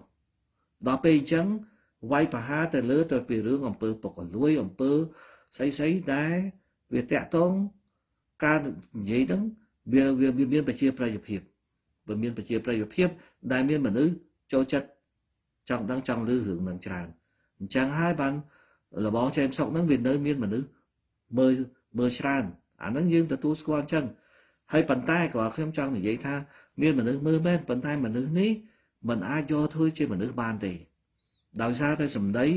ដល់ពេលអញ្ចឹងវាយប្រហារទៅលើទៅពីរឿងអំពើពុករលួយអំពើស្អីស្អីដែរវាតាក់តងការនិយាយហ្នឹងវាវាមានប្រជាប្រិយភាពវាមានប្រជាប្រិយភាព ដែលមានមនុស្សចូលចិត្តចង់ដឹងចង់ឮរឿងនឹងច្រើនអញ្ចឹងហើយបានលបងចេមសុកហ្នឹងវានៅមានមនុស្សមើលមើលច្រើនអាហ្នឹងយើងទទួលស្គាល់អញ្ចឹង ហើយប៉ុន្តែក៏ខ្ញុំចង់និយាយថាមានមនុស្សមើលមែនប៉ុន្តែមនុស្សនេះมันអាចយកធ្វើជាមនុស្សបានទេដោយសារតែសម្ដី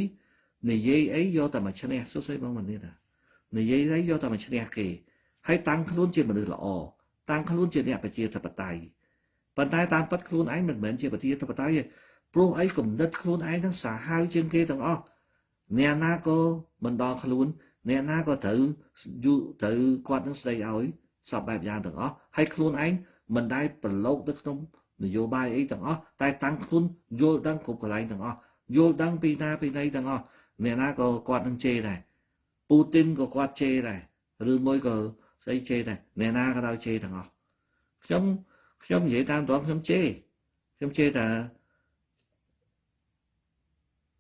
និយាយអីយកតែមកឈ្នះសុស្អីបងមិននេះតានិយាយអីយកតែមកឈ្នះគេហើយតាំងខ្លួនជាមនុស្សល្អតាំងខ្លួនជាអ្នកប្រជាធិបតេយ្យប៉ុន្តែតាមពិតខ្លួនឯងមិនមែនជាប្រជាធិបតេយ្យទេព្រោះអីគំនិតខ្លួនឯងហ្នឹងសាហាវជាងគេទាំងអស់អ្នកណាក៏មិនដល់ខ្លួន អ្នកណាក៏ត្រូវយូត្រូវគាត់នឹងស្ដីឲ្យ សពបែបយ៉ាងទាំងអស់ហើយខ្លួនឯងមិនដែលប្រឡូកទៅក្នុងនយោបាយអីទាំងអស់តែតាំងខ្លួនយល់ដឹងគ្រប់កន្លែងទាំងអស់យល់ដឹងពីណាពីណីទាំងអស់អ្នកណាក៏គាត់នឹងជេរដែរពូទីនក៏គាត់ជេរដែរឬមួយក៏ស្អីជេរដែរអ្នកណាក៏ដល់ជេរទាំងអស់ខ្ញុំខ្ញុំនិយាយតាមតរខ្ញុំជេរខ្ញុំជេរតែ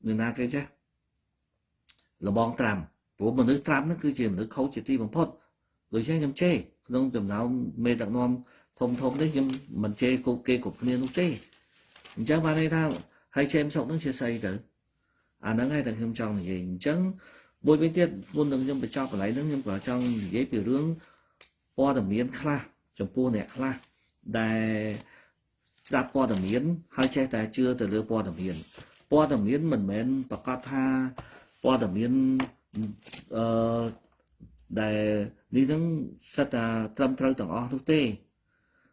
អ្នកណាគេចេះលបងត្រាំព្រោះមនុស្សត្រាំហ្នឹងគឺជាមនុស្សខូចជាទីបំផុតដូច្នេះខ្ញុំជេរ ក្នុងចំណោមមេដឹកនាំធំធំនេះខ្ញុំមិនជេរគ្រប់គេគ្រប់គ្នានោះទេអញ្ចឹងបានន័យថាហើយជេមសុកនឹងជាស្អីទៅអាហ្នឹងហើយតែខ្ញុំចង់និយាយអញ្ចឹងមួយវិញទៀតមុននឹងខ្ញុំបញ្ចប់កន្លែងហ្នឹងខ្ញុំក៏ចង់និយាយពីរឿងព័ត៌មានខ្លះចំពោះអ្នកខ្លះដែលស្ដាប់ព័ត៌មានហើយចេះតែជឿទៅលើព័ត៌មានព័ត៌មានមិនមែនប្រកាសថាព័ត៌មានអឺដែល នេះនឹងសិតតែត្រឹមត្រូវទាំងអស់នោះទេ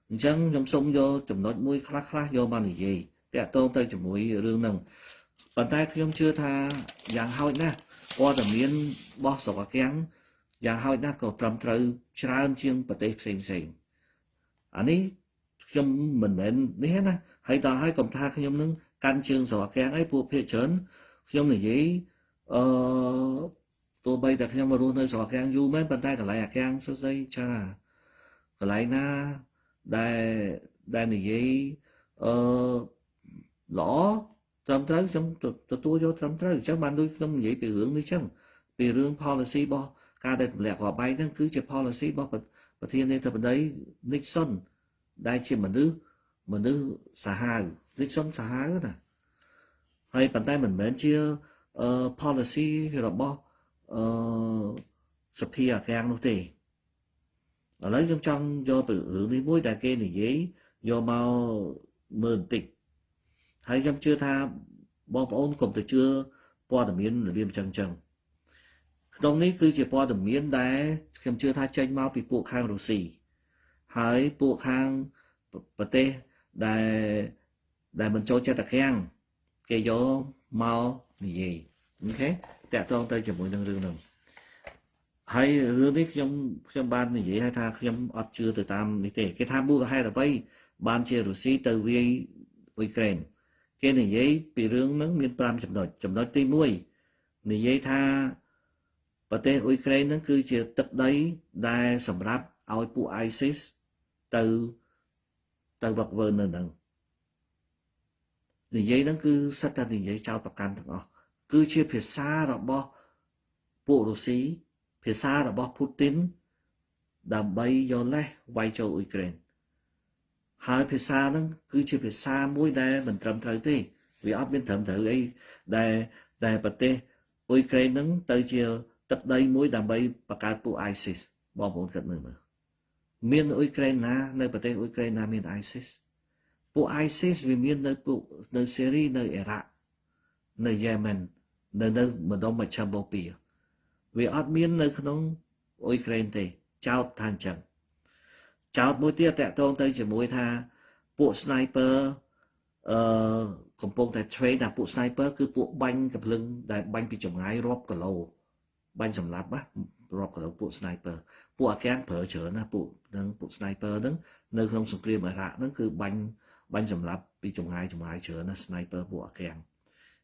អញ្ចឹងខ្ញុំសូមយកចំណុចមួយខ្លះខ្លះយកមកនិយាយតាក់ទងទៅជាមួយរឿងហ្នឹងប៉ុន្តែខ្ញុំជឿថាយ៉ាងហោចណាស់ព័ត៌មានរបស់ស្រុកអាកាំងយ៉ាងហោចណាស់ក៏ត្រឹមត្រូវច្រើនជាងប្រទេសផ្សេងផ្សេងអានេះខ្ញុំមិនមែននេះណាហើយតើហើយកុំថាខ្ញុំនឹងកាន់ជើងស្រុកអាកាំងអីពួកភាគច្រើនខ្ញុំនិយាយអឺ ទោះបីតែខ្ញុំមករស់នៅស្រុកអាកាំងយូរមែនប៉ុន្តែកន្លែងអាកាំងសួស្ដីចាកន្លែងណាដែលដែលនិយាយអឺល្អត្រឹមត្រូវខ្ញុំទទួលយកត្រឹមត្រូវអញ្ចឹងបានដូចខ្ញុំនិយាយពីរឿងនេះអញ្ចឹងពីរឿង policy របស់ការដែលទម្លាក់គ្រាប់បែកហ្នឹងគឺជា policy របស់ប្រធានាធិបតី Nixon ដែលជាមនុស្សមនុស្សសាហាវ Nixon សាហាវណាហើយប៉ុន្តែមិនមែនជា policy របស់ អឺសភាអាកាំងនោះទេឥឡូវខ្ញុំចង់យកទៅរឿងនេះមួយដែលគេនិយាយយកមកមើលបន្តិចហើយខ្ញុំជឿថាបងប្អូនកុំទៅជឿព័ត៌មានរបៀបចឹងចឹងក្នុងនេះគឺជាព័ត៌មានដែលខ្ញុំជឿថាចេញមកពីពួកខាងរុស្ស៊ីហើយពួកខាងប្រទេសដែលដែលមិនចូលចិត្តតាខាំងគេយកមកនិយាយអូខេ តាក់ទងទៅជាមួយនឹងរឿងហ្នឹងហើយរឿងនេះខ្ញុំខ្ញុំបាននិយាយថាខ្ញុំអត់ជឿទៅតាមនេះទេគេថាមូលហេតុអ្វីបានជារុស្ស៊ីទៅវាយអ៊ុយក្រែនគេនិយាយពីរឿងហ្នឹងមាន5ចំណុចចំណុចទី1និយាយថាប្រទេសអ៊ុយក្រែនហ្នឹងគឺជាទឹកដីដែលសម្រាប់ឲ្យពួក ISIS ទៅទៅវឹកវើនៅហ្នឹងនិយាយហ្នឹងគឺសិតតែនិយាយចោលប្រកាន់ទាំងអស់ គឺជាភាសារបស់ពួករុស្ស៊ីភាសារបស់ពូទីនដើម្បីយកលេសវាយចូលអ៊ុយក្រែនហើយភាសាហ្នឹងគឺជាភាសាមួយដែលមិនត្រឹមត្រូវទេវាអត់មានត្រឹមត្រូវអីដែលដែលប្រទេសអ៊ុយក្រែនហ្នឹងទៅជាទឹកដីមួយដើម្បីបង្កើតពួក ISIS បងប្អូនគិតមើលមើលមានអ៊ុយក្រែនណានៅប្រទេសអ៊ុយក្រែនណាមាន ISIS ពួក ISIS វាមាននៅពួកនៅសេរីនៅអ៊ីរ៉ាក់នៅយេម៉ែន នៅនៅម្ដុំមជ្ឈមបូព៌ាវាអត់មាននៅក្នុងអ៊ុយក្រែនទេចោតថាអញ្ចឹងចោតមួយទៀតតកតងទៅជាមួយថាពួក sniper អឺកំពុងតែ train ថាពួក sniper គឺពួកបាញ់កំភ្លឹងដែលបាញ់ពីចម្ងាយរាប់គីឡូបាញ់សម្លាប់ណារាប់គីឡូពួក sniper ពួកអាកាំងប្រើច្រើនណាពួកនឹងពួក sniper ហ្នឹងនៅក្នុងសង្គ្រាមអ៊ីរ៉ាក់ហ្នឹងគឺបាញ់បាញ់សម្លាប់ពីចម្ងាយចម្ងាយច្រើនណា sniper ពួកអាកាំង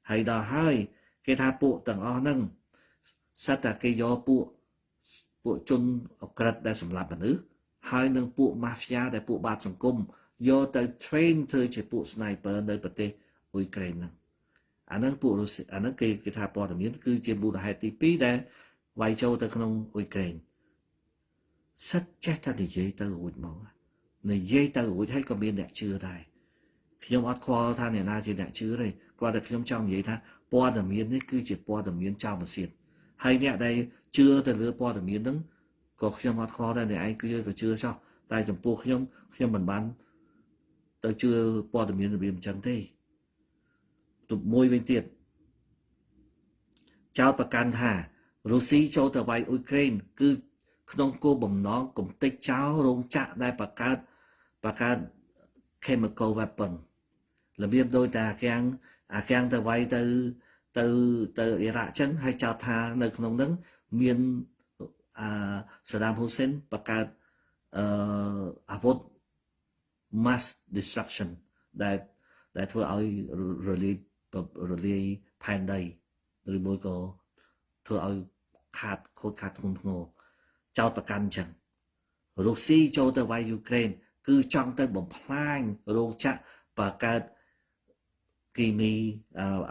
ហើយដល់ហើយ គេថាពួកទាំងអស់ហ្នឹងសិតតែគេយកពួកពួកជនអក្រិតដែលសម្លាប់មនុស្សហើយនឹងពួក mafia ដែលពួកបាតសង្គមយកទៅ train ធ្វើជាពួក sniper នៅប្រទេសអ៊ុយក្រែនហ្នឹងអាហ្នឹងពួករុស្ស៊ីអាហ្នឹងគេគេថាព័ត៌មានគឺជាមូលហេតុទី2ដែលវាយចូលទៅក្នុងអ៊ុយក្រែនសិតចេះតែនិយាយទៅរួចមកនិយាយទៅរួចហើយក៏មានអ្នកជឿដែរ ខ្ញុំអត់ខ្វល់ថាអ្នកណាជាអ្នកជឿទេគ្រាន់តែខ្ញុំចង់និយាយថាព័ត៌មាននេះគឺជាព័ត៌មានចោលមកសៀតហើយអ្នកដែលជឿទៅលើព័ត៌មានហ្នឹងក៏ខ្ញុំអត់ខ្វល់ដែរអ្នកឯងគឺក៏ជឿចោះតែចំពោះខ្ញុំខ្ញុំមិនបានទៅជឿព័ត៌មានរបៀបអញ្ចឹងទេទប់មួយវិញទៀតចោតប្រកាន់ថារុស្ស៊ីចូលទៅវាយអ៊ុយក្រែនគឺក្នុងគោលបំណងកំទេចចោលរោងចក្រដែលបង្កើតបង្កើត chemical weapon របៀបដោយតែអាកាំងអាកាំងទៅវាយទៅទៅទៅអ៊ីរ៉ាក់ចឹងហើយចោទថានៅក្នុងហ្នឹងមានអឺសាដាមហ៊ូសេនបង្កើតអឺអាវុធ mass destruction ដែលដែលធ្វើឲ្យរលាយរលាយផែនដីឬមួយក៏ធ្វើឲ្យខាតខូចខាតធ្ងន់ធ្ងរចោតប្រកាន់ចឹងរុស្ស៊ីចូលទៅវាយយូក្រែនគឺចង់ទៅបំផ្លាញរោងចក្របង្កើត គីមី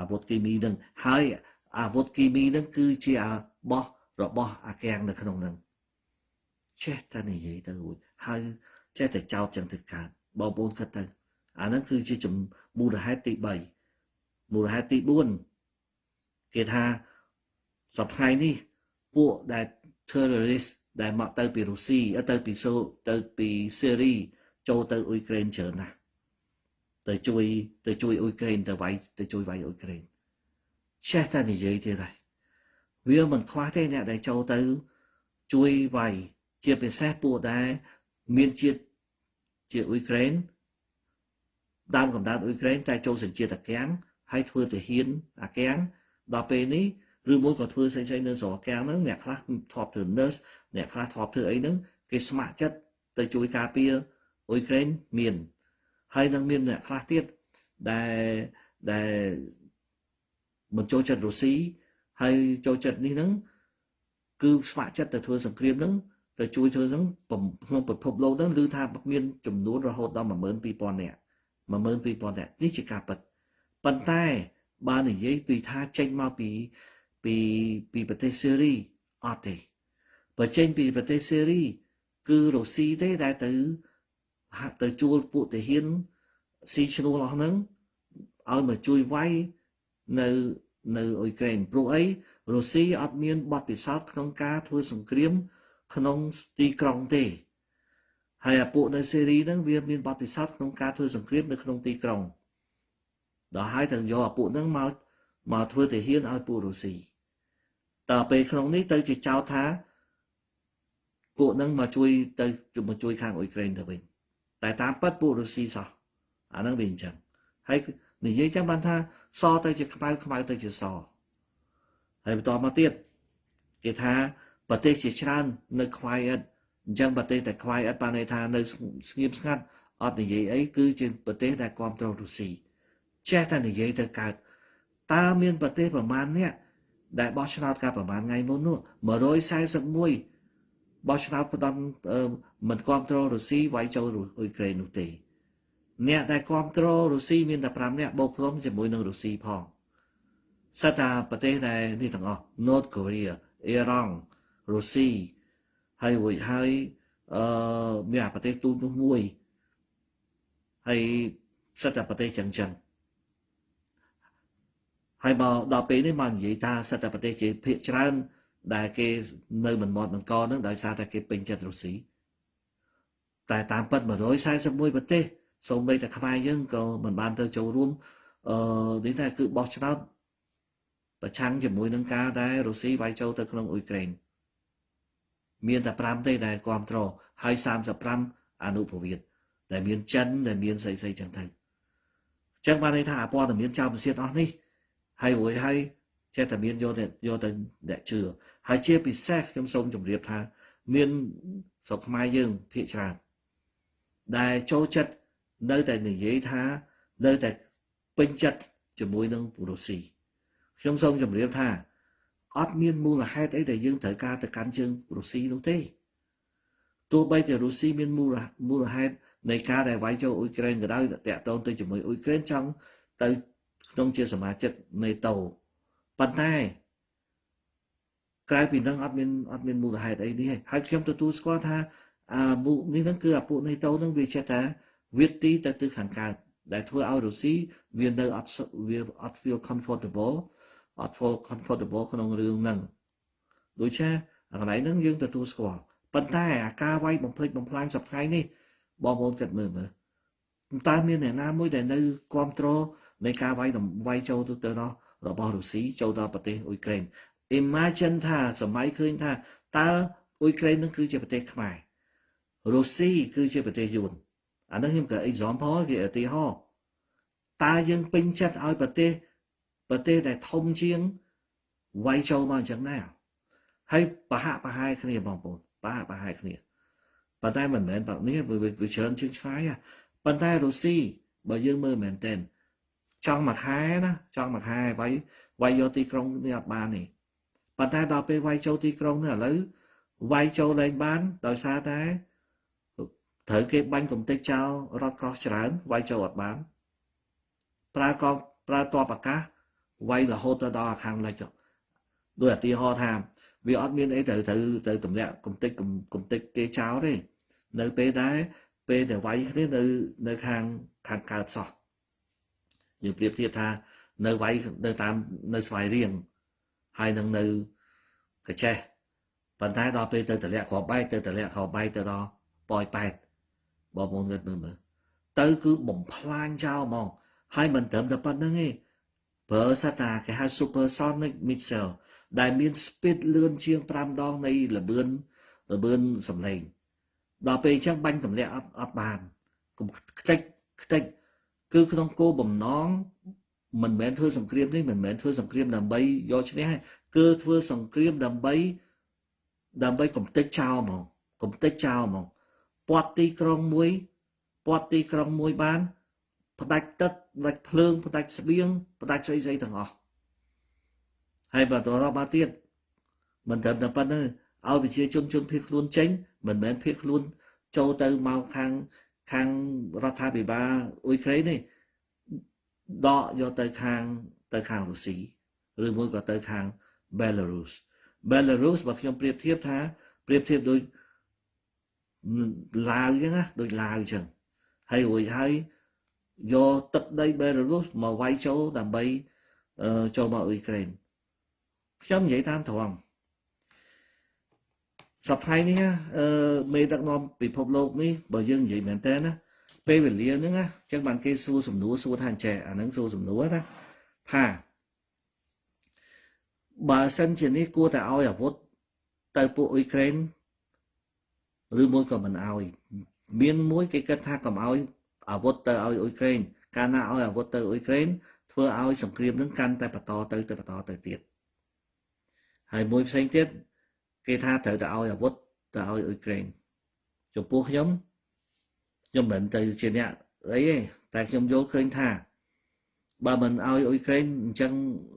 អាវុធគីមីនឹងហើយអាវុធគីមីនឹងគឺជាបោះរបស់អាកាំងនៅក្នុងនឹងចេះតែនិយាយទៅរួចហើយចេះតែចោតចឹងទៅកើតបងប្អូនគិតទៅអាហ្នឹងគឺជាមូលហេតុទី3មូលហេតុទី4គេថាសប្តាហ៍នេះពួកដែល terrorist ដែលមកទៅពីរុស្ស៊ីទៅពីសូទៅពីសេរីចូលទៅអ៊ុយក្រែនច្រើនណាស់ ទៅជួយទៅជួយអ៊ុយក្រែនទៅវាយទៅជួយវាយអ៊ុយក្រែនចេះតែនិយាយទៀតហើយវាមិនខ្វះទេអ្នកដែលចូលទៅជួយវាយជាពិសេសពួកដែលមានជាតិជាអ៊ុយក្រែនដើមកំណើតអ៊ុយក្រែនតែចូលសញ្ជាតិអាកាំងហើយធ្វើទាហានអាកាំងដល់ពេលនេះឬមួយក៏ធ្វើផ្សេងៗនៅស្រុកអាកាំងហ្នឹងអ្នកខ្លះធ្លាប់ធ្វើ nurse អ្នកខ្លះធ្លាប់ធ្វើអីហ្នឹងគេស្ម័គ្រចិត្តទៅជួយការពារអ៊ុយក្រែនមាន ហើយនឹងមានអ្នកខ្លះទៀតដែលដែលមិនចូលចិត្តរុស្ស៊ីហើយចូលចិត្តនេះហ្នឹងគឺស្ម័គ្រចិត្តទៅធ្វើសង្គ្រាមហ្នឹងទៅជួយធ្វើហ្នឹងក្នុងពិភពលោកហ្នឹងឮថាមានចំនួនរហូតដល់12000នាក់12000នាក់នេះជាការពិតប៉ុន្តែបើនិយាយពីថាចេញមកពីពីពីប្រទេសសេរីអត់ទេបើចេញពីប្រទេសសេរីគឺរុស្ស៊ីទេដែលទៅ ហាក់ទៅជួលពួកទាហានស៊ីឈ្នួលអស់ហ្នឹងឲ្យមកជួយវាយនៅនៅអ៊ុយក្រែនព្រោះអីរុស្ស៊ីអត់មានបទពិសោធន៍ក្នុងការធ្វើសង្គ្រាម ក្នុងទីក្រុងទេហើយអាពួកនៅសេរីហ្នឹងវាមានបទពិសោធន៍ក្នុងការធ្វើសង្គ្រាមនៅក្នុងទីក្រុងដល់ហើយទាំងយកអាពួកហ្នឹងមកមកធ្វើទាហានឲ្យពួករុស្ស៊ីតើពេលក្នុងនេះទៅជាចោទថាពួកហ្នឹងមកជួយទៅមកជួយខាងអ៊ុយក្រែនទៅវិញ តែតាមពិតពួករុស្ស៊ីសោះអាហ្នឹងវាអញ្ចឹងហើយនិយាយចឹងបានថាសទៅជាខ្មៅខ្មៅទៅជាសហើយបន្តមកទៀតគេថាប្រទេសជាច្រើននៅខ្វាយអត់អញ្ចឹងប្រទេសតែខ្វាយអត់បានន័យថានៅស្ងៀមស្ងាត់អត់និយាយអីគឺជាប្រទេសដែលគ្រប់គ្រងរុស្ស៊ីចេះតែនិយាយទៅកើតតើមានប្រទេសប្រមាណនេះដែលបោះឆ្នោតកាលប្រហែលថ្ងៃមុននោះ141 បោះឆ្នោតផ្ដំមិនគ្រប់គ្រងរុស្ស៊ីវាយចូលអ៊ុយក្រែននោះទេអ្នកដែលគ្រប់គ្រងរុស្ស៊ីមានតែ5នាក់បូកព្រមជាមួយនឹងរុស្ស៊ីផងសិតថាប្រទេសដែលនេះទាំងអស់ North Korea អ៊ីរ៉ង់រុស្ស៊ីហើយរួចហើយអឺមានប្រទេសទូតនោះមួយហើយសិតតែប្រទេសចឹងចឹងហើយមកដល់ពេលនេះមកនិយាយថាសិតតែប្រទេសជាភាគច្រើន ដែលគេនៅមិនមាត់មិនកនឹងដោយសារតែគេពេញចិត្តរុស្ស៊ីតែតាមពិត141ប្រទេសសូម្បីតែខ្មែរយើងក៏មិនបានទៅចូលរួមអឺនេះតែគឺបោះឆ្នោតប្រឆាំងជាមួយនឹងការដែលរុស្ស៊ីវាយចូលទៅក្នុងអ៊ុយក្រែនមានតែ5ទេដែលគ្រប់គ្រងហើយ35អនុប្រវត្តិដែលមានចិនដែលមានស្អីស្អីចឹងទៅអញ្ចឹងបានន័យថាអព័ត៌មានចោលប្រសិទ្ធអស់នេះហើយរួចហើយចេះតែមានយកទៅយកទៅអ្នកជឿ ហើយជាពិសេសខ្ញុំសូមជម្រាបថា មានស្រុកខ្មែរយើងភាគច្រើនដែលចូលចិត្តនៅតែនិយាយថានៅតែពេញចិត្តជាមួយនឹងរុស្ស៊ីខ្ញុំសូមជម្រាបថាអត់មានមូលហេតុអីដែលយើងត្រូវការទៅកាន់ជើងរុស្ស៊ីនោះទេទោះបីជារុស្ស៊ីមានមូលមូលហេតុនៃការដែលវាយចូលអ៊ុយក្រែនក៏ដោយតាក់ទងទៅជាមួយអ៊ុយក្រែនចង់ទៅក្នុងជាសមាជិកនេតូប៉ុន្តែ ក្រៅពីនឹងអត់មានអត់មានមូលហេតុអីនេះហើយខ្ញុំទទួលស្គាល់ថាអាមុខនេះហ្នឹងគឺអាពួកនេតូហ្នឹងវាចេះតែវាទីទៅទិសខាងកើតដែលធ្វើឲ្យរុស្ស៊ីវានៅអត់វាអត់ feel comfortable អត់ feel comfortable ក្នុងរឿងហ្នឹងដូចជាកន្លែងហ្នឹងយើងទទួលស្គាល់ប៉ុន្តែអាការវាយបំភ្លេចបំផ្លាញសប្តាហ៍នេះបងប្អូនគិតមើលមើលតើមានអ្នកណាមួយដែលនៅគ្រប់គ្រងនៃការវាយវាយចូលទៅទៅរបស់រុស្ស៊ីចូលដល់ប្រទេសអ៊ុយក្រែន imagine ថាសម័យឃើញថាតើអ៊ុយក្រែននឹងគឺជាប្រទេសខ្មែររុស្ស៊ីគឺជាប្រទេសយួនអានេះខ្ញុំក៏ example គេឧទាហរណ៍តើយើងពេញចិត្តឲ្យប្រទេសប្រទេសដែលធំជាងវាយចូលមកអញ្ចឹងណាហើយប្រហាក់ប្រហែលគ្នាបងប្អូនប្រហាក់ប្រហែលគ្នាប៉ុន្តែមិនមែនបែបនេះវាច្រើនជាងឆ្ងាយប៉ុន្តែរុស្ស៊ីបើយើងមើលមែនតើចង់មួយខែណាចង់មួយខែវាយវាយយកទីក្រុងនេះអត់បានទេ ប៉ុន្តែដល់ពេលវាយចូលទីក្រុងនេះឥឡូវវាយចូលលែងបាន ដោយសារតែត្រូវគេបាញ់កំទេចចោលរត់ក្រោះច្រើនវាយចូលអត់បាន ប្រើកងប្រើតបអាកាសវាយរហូតទៅដល់ខាងលិចដោយឧទាហរណ៍ថាវាអត់មានអីត្រូវត្រូវទៅទម្លាក់កំទេចកំទេចគេចោលទេនៅពេលដែលពេលដែលវាយគ្នានៅនៅខាងខាងកើតសោះយើងប្រៀបធៀបថានៅវាយនៅតាមនៅស្វាយរៀង ហើយនឹងនៅកចេះប៉ុន្តែដល់ពេលទៅតម្លាក់គ្រាប់បែកទៅតម្លាក់គ្រាប់បែកទៅដល់ប៉យប៉ែតបងប្អូនគិតមើលមើលទៅគឺបំផ្លាញចោលហ្មងហើយមិនត្រឹមតែប៉ុណ្្នឹងទេប្រើសាតាគេហៅ supersonic missile ដែលមាន speed លឿនជាង5ដងនៃលបឿនលបឿនសំឡេងដល់ពេលអញ្ចឹងបាញ់ទម្លាក់អត់អត់បានកុំខ្ទេចខ្ទេចគឺក្នុងគោលបំណង មិនមែនធ្វើសង្គ្រាមនេះមិនមែនធ្វើសង្គ្រាមដើម្បីយកឈ្នះគឺធ្វើសង្គ្រាមដើម្បីដើម្បីកំទេចចោលហ្មងកំទេចចោលហ្មងពាត់ទីក្រុងមួយពាត់ទីក្រុងមួយបានផ្ដាច់ទឹកផ្ដាច់ភ្លើងផ្ដាច់ស្បៀងផ្ដាច់ស្អីស្អីទាំងអស់ហើយបន្តរកមកទៀតមិនត្រឹមតែប៉ុណ្្នឹងឲ្យប្រជាជនជនភៀសខ្លួនចេញ មិនមែនភៀសខ្លួនចូលទៅមកខាងខាងរដ្ឋាភិបាលអ៊ុយក្រែនទេ ដកយកទៅខាងទៅខាងរុស្ស៊ីឬមួយក៏ទៅខាង Belarus Belarus បើខ្ញុំប្រៀបធៀបថាប្រៀបធៀបដូចឡាវអញ្ចឹងណាដូចឡាវអញ្ចឹងហើយរួចហើយយកទឹកដី Belarus មកវាយចូលដើម្បីចូលមកអ៊ុយក្រែនខ្ញុំនិយាយតាមត្រង់សប្តាហ៍នេះអឺមេដឹកនាំពិភពលោកនេះបើយើងនិយាយមែនតើណា ពេលវេលាហ្នឹងណាអញ្ចឹងបានគេសួរសំណួរសួរថាចេះអាហ្នឹងសួរសំណួរណាថាបើសិនជានេះគួរតែឲ្យអាវុធទៅពួកអ៊ុយក្រែនឬមួយក៏មិនឲ្យ មានមួយគេគិតថាកុំឲ្យអាវុធទៅឲ្យអ៊ុយក្រែនកាលណាឲ្យអាវុធទៅអ៊ុយក្រែនធ្វើឲ្យសង្គ្រាមនឹងកាន់តែបន្តទៅទៅបន្តទៅទៀតហើយមួយផ្សេងទៀតគេថាត្រូវតែឲ្យអាវុធទៅឲ្យអ៊ុយក្រែនចំពោះខ្ញុំ ខ្ញុំមិនទៅជាអ្នកអីទេតែខ្ញុំយល់ឃើញថាបើមិនឲ្យអ៊ុយក្រែនអញ្ចឹង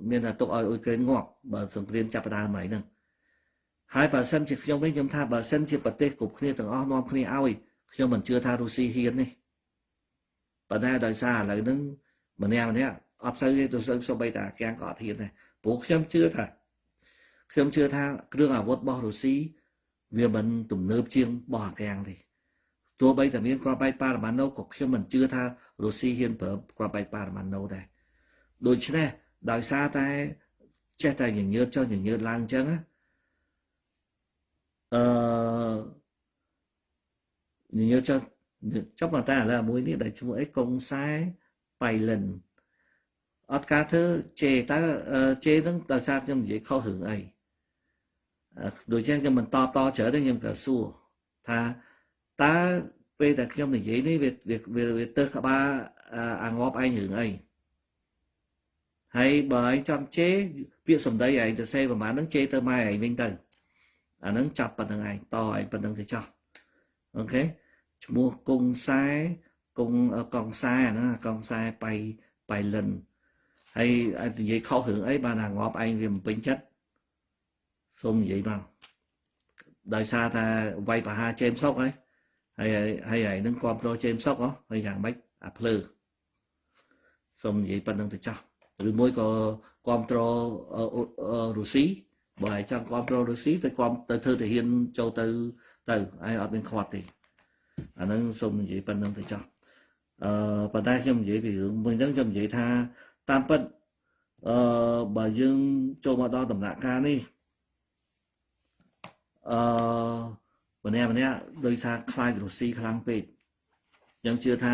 មានតែទុកឲ្យអ៊ុយក្រែនងាប់បើសង្គ្រាមចាប់ផ្ដើមហើយហ្នឹងហើយបើសិនជាខ្ញុំវិញខ្ញុំថាបើសិនជាប្រទេសគ្រប់គ្នាទាំងអស់នាំគ្នាឲ្យខ្ញុំមិនជឿថារុស្ស៊ីហ៊ានទេប៉ុន្តែដោយសារឥឡូវហ្នឹងម្នាក់ម្នាក់អត់សូវទេទៅសូវសូម្បីតែកាំងក៏អត់ហ៊ានដែរព្រោះខ្ញុំជឿថាខ្ញុំជឿថាគ្រឿងអាវុធរបស់រុស្ស៊ីវាមិនទំនើបជាងរបស់អាកាំងទេ ទោះបីតែមានគ្រាប់បែកប៉ារ៉ាម៉ាណូក៏ខ្ញុំមិនជឿថារុស្ស៊ីហ៊ានប្រើគ្រាប់បែកប៉ារ៉ាម៉ាណូដែរដូច្នេះដោយសារតែចេះតែញញើតចុះញញើតឡើងអញ្ចឹងអឺញញើតចុះចុះប៉ុន្តែឥឡូវមួយនេះដែលឈ្មោះអីកុងសែបៃលិនអត់ការធ្វើជេតើជេនឹងដោយសារខ្ញុំនិយាយខុសរឿងអីដូចជាខ្ញុំមិនតបតច្រើនទេខ្ញុំក៏សួរថា តើពេលដែលខ្ញុំនិយាយនេះវាវាវាទៅក្បាលអាងាប់ឯងរឿងអីហើយបើឯងចង់ជេរពាក្យសម្ដីឯងទៅសេប្រហែលហ្នឹងជេរទៅម៉ែឯងវិញទៅអាហ្នឹងចាប់ប៉ុណ្្នឹងឯងតឯងប៉ុណ្្នឹងទៅចោះអូខេឈ្មោះកុងសែកុងកងសែហ្នឹងកងសែបៃបៃលិនហើយនិយាយខុសរឿងអីបានអាងាប់ឯងវាមិនពេញចិត្តសូមនិយាយមកដោយសារថាវាយប្រហារជេមសុកហើយ ហើយហើយហើយនឹងគ្រប់គ្រងជេមសុកហ៎ហើយយ៉ាងម៉េចអាភ្លើសូមនិយាយប៉ុណ្្នឹងទៅចាស់ឬមួយក៏គ្រប់គ្រងរុស្ស៊ីបើឯងចង់គ្រប់គ្រងរុស្ស៊ីទៅគ្រប់ទៅធ្វើទាហានចូលទៅទៅឯងអត់មានខ្វាត់ទេអាហ្នឹងសូមនិយាយប៉ុណ្្នឹងទៅចាស់អឺប៉ុន្តែខ្ញុំនិយាយពីរឿងមួយហ្នឹងខ្ញុំនិយាយថាតាមពិតអឺបើយើងចូលមកដល់ដំណាក់កាលនេះអឺ ម្នាក់ម្នាក់ដោយសារខ្លាចរុស្ស៊ីខ្លាំងពេកខ្ញុំជឿថា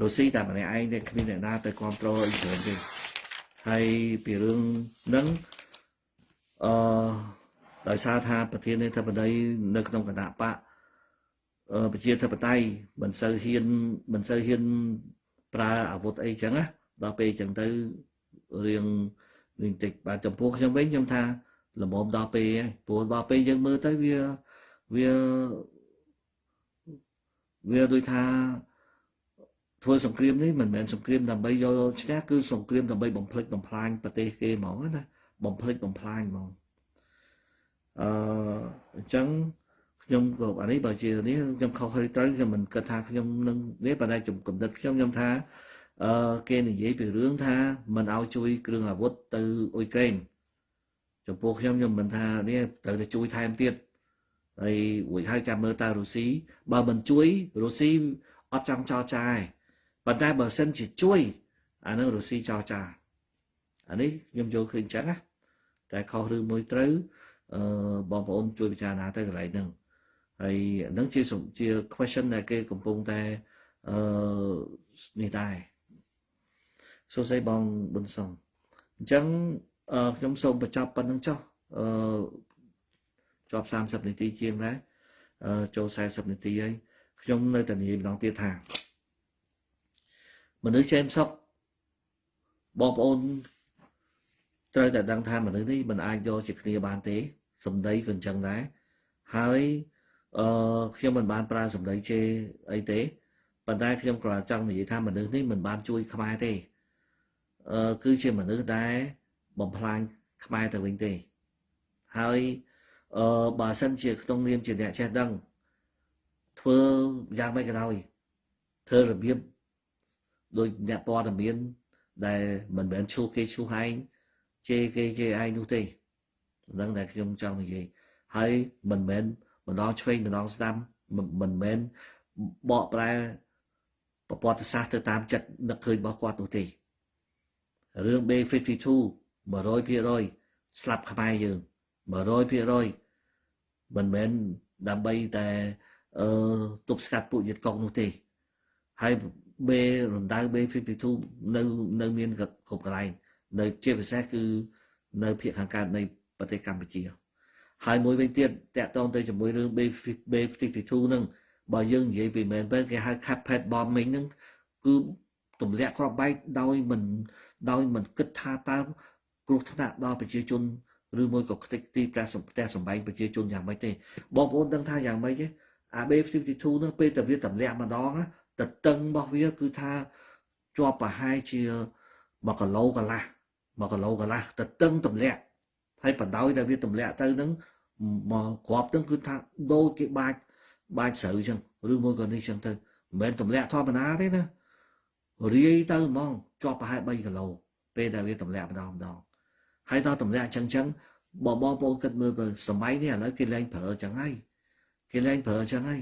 រុស្ស៊ីតែម្នាក់ឯងទេគ្មានអ្នកណាទៅគ្រប់គ្រងអ៊ុយក្រែនទេហើយពីរឿងហ្នឹងអឺដោយសារថាប្រធានាធិបតីនៅក្នុងគណៈបកប្រជាធិបតេយ្យមិនសូវហ៊ានមិនសូវហ៊ានប្រើអាវុធអីចឹងណាដល់ពេលចឹងទៅរៀងរៀងតិចបាទចំពោះខ្ញុំវិញខ្ញុំថាល្មមដល់ពេលហើយព្រោះដល់ពេលយើងមើលទៅវា វាវាដូចថាធ្វើសង្គ្រាមនេះមិនមែនសង្គ្រាមដើម្បីយកឈ្នះគឺសង្គ្រាមដើម្បីបំផ្លិចបំផ្លាញប្រទេសគេហ្មងណាបំផ្លិចបំផ្លាញហ្មងអឺអញ្ចឹងខ្ញុំក៏អានេះបើជានេះខ្ញុំខុសហើយត្រូវខ្ញុំមិនគិតថាខ្ញុំនឹងនេះប៉ុន្តែចំកំណត់ខ្ញុំខ្ញុំថាអឺគេនិយាយពីរឿងថាមិនឲ្យជួយ គ្រឿងអាវុធទៅអ៊ុយក្រែនចំពោះខ្ញុំខ្ញុំមិនថានេះត្រូវតែជួយថែមទៀត ហើយរួចហើយចាំមើលតើរុស្ស៊ីបើមិនជួយរុស្ស៊ីអត់ចង់ចរចាទេប៉ុន្តែបើសិនជាជួយអានឹងរុស្ស៊ីចរចាអានេះខ្ញុំយល់ឃើញចឹងណាតែខុសឬមួយត្រូវអឺបងប្អូនជួយពិចារណាទៅកន្លែងហ្នឹងហើយហ្នឹងជាជា question ដែលគេកំពុងតែអឺនេះដែរសួស្ដីបងប៊ុនសុងអញ្ចឹងខ្ញុំសូមបញ្ចប់ប៉ុណ្្នឹងចុះអឺ ជាប់30នាទីជាងដែរអឺចូល40នាទីហើយខ្ញុំនៅតែនិយាយម្ដងទៀតថាមនុស្សចេមសុកបងប្អូនត្រូវតែដឹងថាមនុស្សនេះមិនអាចយកជាគ្នាបានទេសម្ដីក៏អញ្ចឹងដែរហើយអឺខ្ញុំមិនបានប្រើសម្ដីជេរអីទេប៉ុន្តែខ្ញុំគ្រាន់ចង់និយាយថាមនុស្សនេះមិនបានជួយខ្មែរទេអឺគឺជាមនុស្សដែលបំផ្លាញខ្មែរទៅវិញទេហើយ អឺបើសិនជាក្នុងនាមជាអ្នកចេះដឹងធ្វើយ៉ាងម៉េចក៏ដោយធ្វើរបៀបដោយអ្នកព័ត៌មាន ដែលមិនមែនឈូគេឈូហែងជេរគេជេរឯងនោះទេហ្នឹងដែលខ្ញុំចង់និយាយហើយមិនមែនម្ដងឆ្វេងម្ដងស្ដាំមិនមែនបកប្រែប្រវត្តិសាស្ត្រទៅតាមចិត្តនឹកឃើញរបស់គាត់នោះទេរឿង B52 100%ស្លាប់ខ្មែរយើង100% មិនមែនដើម្បីតែអឺទប់ស្កាត់ពួកយិតកុកនោះទេហើយ B រំដៅ B52 នៅនៅមានគ្រប់កន្លែងនៅជាពិសេសគឺនៅភាគខាងកើតនៃប្រទេសកម្ពុជា ហើយមួយវិញទៀតតាក់ទងទៅជាមួយរឿង B52 ហ្នឹងបើយើងនិយាយពីមែនទៅគេហៅ carpet bombing ហ្នឹងគឺទម្លាក់គ្រាប់បែកដោយមិនដោយមិនគិតថាតើគ្រោះថ្នាក់ដល់ប្រជាជន ឬមួយក៏ខ្ទេចទីផ្ទះផ្ទះសម្បែងប្រជាជនយ៉ាងម៉េចទេបងប្អូនដឹងថាយ៉ាងម៉េចទេអា B52 ហ្នឹងពេលតែវាទម្លាក់ម្ដងទៅតឹងរបស់វាគឺថាជាប់ប្រហែលជា1គីឡូកន្លះ1គីឡូកន្លះទៅតឹងទម្លាក់ហើយបណ្ដោយដែលវាទម្លាក់ទៅហ្នឹងមកគ្រាប់ហ្នឹងគឺថាដូចគេបាច់បាច់ស្រូវចឹងឬមួយក៏នេះចឹងទៅមិនមែនទម្លាក់ធម្មតាទេណារាយទៅហ្មងជាប់ប្រហែល3គីឡូពេលដែលវាទម្លាក់ម្ដងម្ដង ហើយដល់ទម្លាក់ចឹងចឹងបងបងប្អូនគិតមើលទៅសម័យនេះឥឡូវគេលែងប្រើចឹងហើយគេលែងប្រើចឹងហើយ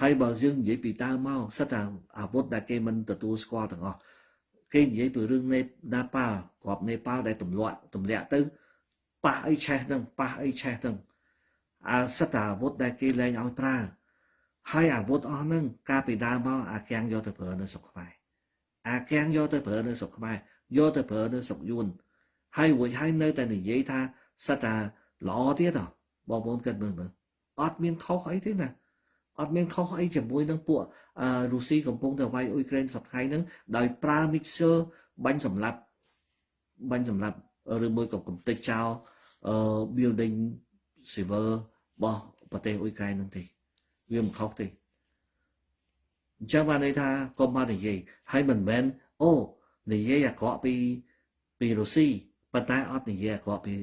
ហើយបើយើងនិយាយពីតើមកសិតតែអាវុធដែលគេមិនទទួលស្គាល់ទាំងអស់គេនិយាយពីរឿងនេណាប៉ាក្របនេប៉ាដែលទម្លាក់ទម្លាក់ទៅប៉ះអីឆេះនឹងប៉ះអីឆេះនឹងអាសិតតែអាវុធដែលគេលែងឲ្យប្រើហើយអាវុធអស់ហ្នឹងកាលពីដើមមកអាគាំងយកទៅប្រើនៅស្រុកខ្មែរអាគាំងយកទៅប្រើនៅស្រុកខ្មែរយកទៅប្រើនៅស្រុកយួន ហើយរួចហើយនៅតែនិយាយថាសិតតែល្អទៀតបងប្អូនគិតមើលមើលអត់មានខុសអីទេណាអត់មានខុសអីជាមួយនឹងពួករុស្ស៊ីកំពុងតែវាយអ៊ុយក្រែនសប្តាហ៍ហ្នឹងដោយប្រើ mixer បាញ់សម្លាប់បាញ់សម្លាប់ឬមួយក៏កំទេចចោល building civil របស់ប្រទេសអ៊ុយក្រែនហ្នឹងទេវាមិនខុសទេអញ្ចឹងបានន័យថាកុំមកនិយាយហើយមិនមែនអូនិយាយអាក្រក់ពីពីរុស្ស៊ី ប៉ុន្តែអត់និយាយអាក្រក់ពី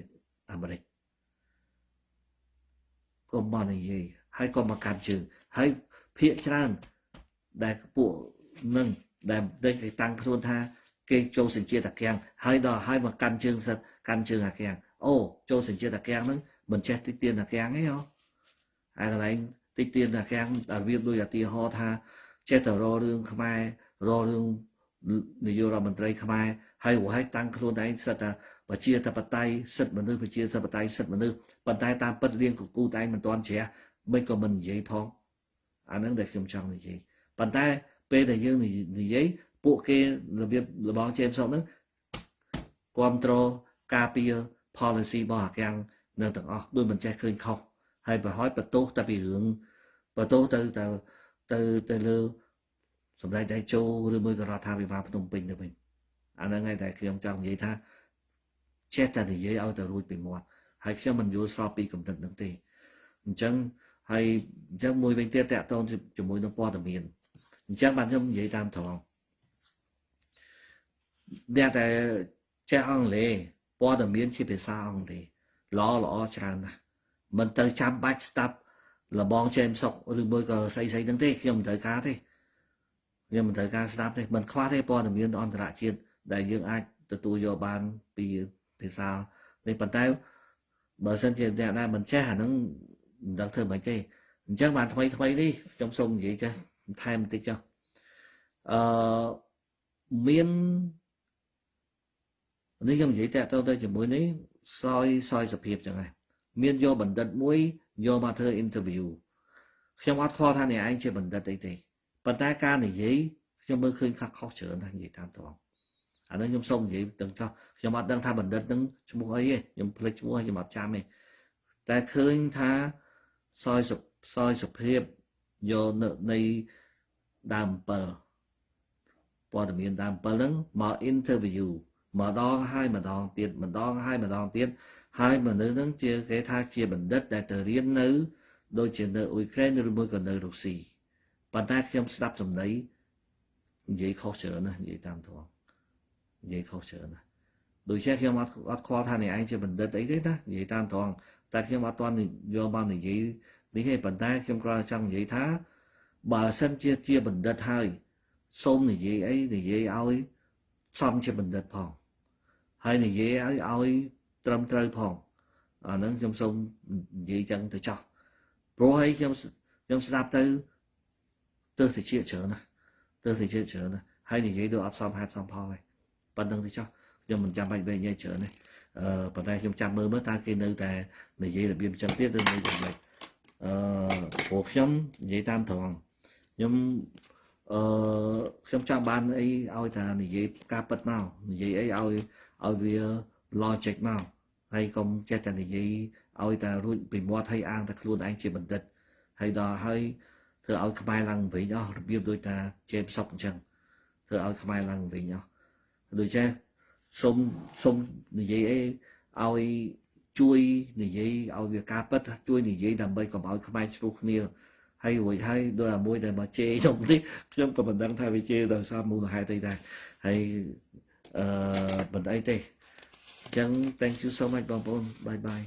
អាមេរិកកុំមកនិយាយហើយក៏មកកាត់ជើងហើយភាកច្រើនដែលពួកនឹងដែលគេតាំងខ្លួនថា គេចូលសញ្ជាតិអាកាំងហើយដល់ហើយមកកាន់ជើងសិតកាន់ជើងអាកាំងអូចូលសញ្ជាតិអាកាំងហ្នឹងមិនចេះតិចទៀនអាកាំងទេហ៎ហើយកន្លែងតិចទៀនអាកាំងរបៀបដូចឧទាហរណ៍ថាចេះតែរករឿងខ្មែររករឿងនាយករដ្ឋមន្ត្រីខ្មែរហើយរហែកតាំងខ្លួនឯងសិតថា ប្រជាធិបតេយ្យសិទ្ធិមនុស្សប្រជាធិបតេយ្យសិទ្ធិមនុស្សប៉ុន្តែតាមពិតលៀងកគូតែឯងមិនទាន់ជ្រះមិនក៏មិននិយាយផងអាហ្នឹងដែលខ្ញុំចង់និយាយប៉ុន្តែពេលដែលយើងនិយាយពួកគេរបៀបរបស់ James ហ្នឹងគ្រប់គ្រងការពារ policy របស់អាកាំងនៅទាំងអស់ដូចមិនចេះឃើញខុសហើយប្រហែលបន្ទោសតែពីរឿងបន្ទោសទៅទៅទៅទៅលើសម្ដេចតេជោឬមួយក៏រដ្ឋាភិបាលភ្នំពេញទៅវិញអាហ្នឹងឯងតែខ្ញុំចង់និយាយថា ចេះតែនិយាយឲ្យទៅរួចពីមាត់ហើយខ្ញុំមិនយល់ស្របពីកំណត់នឹងទេអញ្ចឹងហើយអញ្ចឹងមួយវិញទៀតតកតងជាមួយនឹងព័ត៌មានអញ្ចឹងបាទខ្ញុំនិយាយតាមត្រង់អ្នកតែចេះអង់គ្លេសព័ត៌មានជាភាសាអង់គ្លេសល្អល្អច្រើនណាស់មិនទៅចាំបាច់ស្ដាប់លបងចេមសុកឬមួយក៏ស្អីស្អីហ្នឹងទេខ្ញុំមិនត្រូវការទេខ្ញុំមិនត្រូវការស្ដាប់ទេមិនខ្វះទេព័ត៌មានអន្តរជាតិដែលយើងអាចទទួលយកបានពី ភាសានេះប៉ុន្តែបើសិនជាអ្នកណាមិនចេះអាហ្នឹងមិនដឹងធ្វើមិនទេអញ្ចឹងបានថ្មីថ្មីនេះខ្ញុំសូមនិយាយចេះថែមបន្តិចចុះអឺមាននេះខ្ញុំនិយាយតទៅទៅជាមួយនេះសយសយសភាពចឹងហើយមានយកបណ្ឌិតមួយយកមកធ្វើ interview ខ្ញុំអត់ខ្វល់ថាអ្នកឯងជាបណ្ឌិតអីទេប៉ុន្តែការនិយាយខ្ញុំមើលឃើញខ្លះខុសច្រើនណាស់និយាយតាមត្រង់ អានេះខ្ញុំសូមនិយាយទាំងចោះខ្ញុំអត់ដឹងថាបណ្ឌិតនឹងឈ្មោះអីទេខ្ញុំភ្លេចឈ្មោះខ្ញុំអត់ចាំទេតែឃើញថាសយសុសយសុភាពយកនៅនៃដើម7ព័ត៌មានដើម7ហ្នឹងមក interview ម្ដងហើយម្ដងទៀតម្ដងហើយម្ដងទៀតហើយមនុស្សហ្នឹងជាគេថាជាបណ្ឌិតដែលទៅរៀននៅ ដូចជានៅអ៊ុយក្រែនឬមួយក៏នៅរុស្ស៊ីប៉ុន្តែខ្ញុំស្ដាប់សម្ដីនិយាយខុសច្រើនណាស់និយាយតាមត្រង់ និយាយខុសច្រើនណាស់ដូចជាខ្ញុំអត់អត់ខ្វល់ថាអ្នកឯងជាបណ្ឌិតអីទេណានិយាយតាមត្រង់តែខ្ញុំអត់ទាន់យកមកនិយាយនេះទេប៉ុន្តែខ្ញុំគ្រាន់តែចង់និយាយថាបើសិនជាជាបណ្ឌិតហើយសូមនិយាយអីនិយាយឲ្យសមជាបណ្ឌិតផងហើយនិយាយឲ្យឲ្យត្រឹមត្រូវផងអាហ្នឹងខ្ញុំសូមនិយាយចឹងទៅចោះព្រោះឲ្យខ្ញុំខ្ញុំស្ដាប់ទៅទើសតិចច្រើនណាទើសតិចច្រើនណាហើយនិយាយដូចអត់សមហេតុសមផលហើយ ប៉ុណ្្នឹងទៅចោះខ្ញុំមិនចាំបាច់វែងញ៉ៃច្រើនទេអឺប៉ុន្តែខ្ញុំចាំមើលមើលតើគេនៅតែនិយាយរបៀបចឹងទៀតឬនៅយ៉ាងម៉េចអឺព្រោះខ្ញុំនិយាយតាមត្រង់ខ្ញុំអឺខ្ញុំចង់បានអីឲ្យថានិយាយការពិតមកនិយាយអីឲ្យឲ្យវា logic មកហើយកុំចេះតែនិយាយឲ្យតែរួចពីមាត់ឲ្យអាងតែខ្លួនឯងជាបណ្ឌិតហើយដល់ហើយធ្វើឲ្យខ្មែរឡើងវិញអស់របៀបដូចតាជេមសុកអញ្ចឹងធ្វើឲ្យខ្មែរឡើងវិញអស់ ដូចចេះសុំសុំនិយាយអីឲ្យជួយនិយាយឲ្យវាការពិតជួយនិយាយដើម្បីកុំឲ្យខ្មែរឆ្លោះគ្នាហើយរួចហើយដោយអាមួយដែលមកជេរខ្ញុំនេះខ្ញុំក៏មិនដឹងថាវាជេរដោយសារមូលហេតុអីដែរហើយអឺមិនអីទេអញ្ចឹង thank you so much បងប្អូនបាយបាយ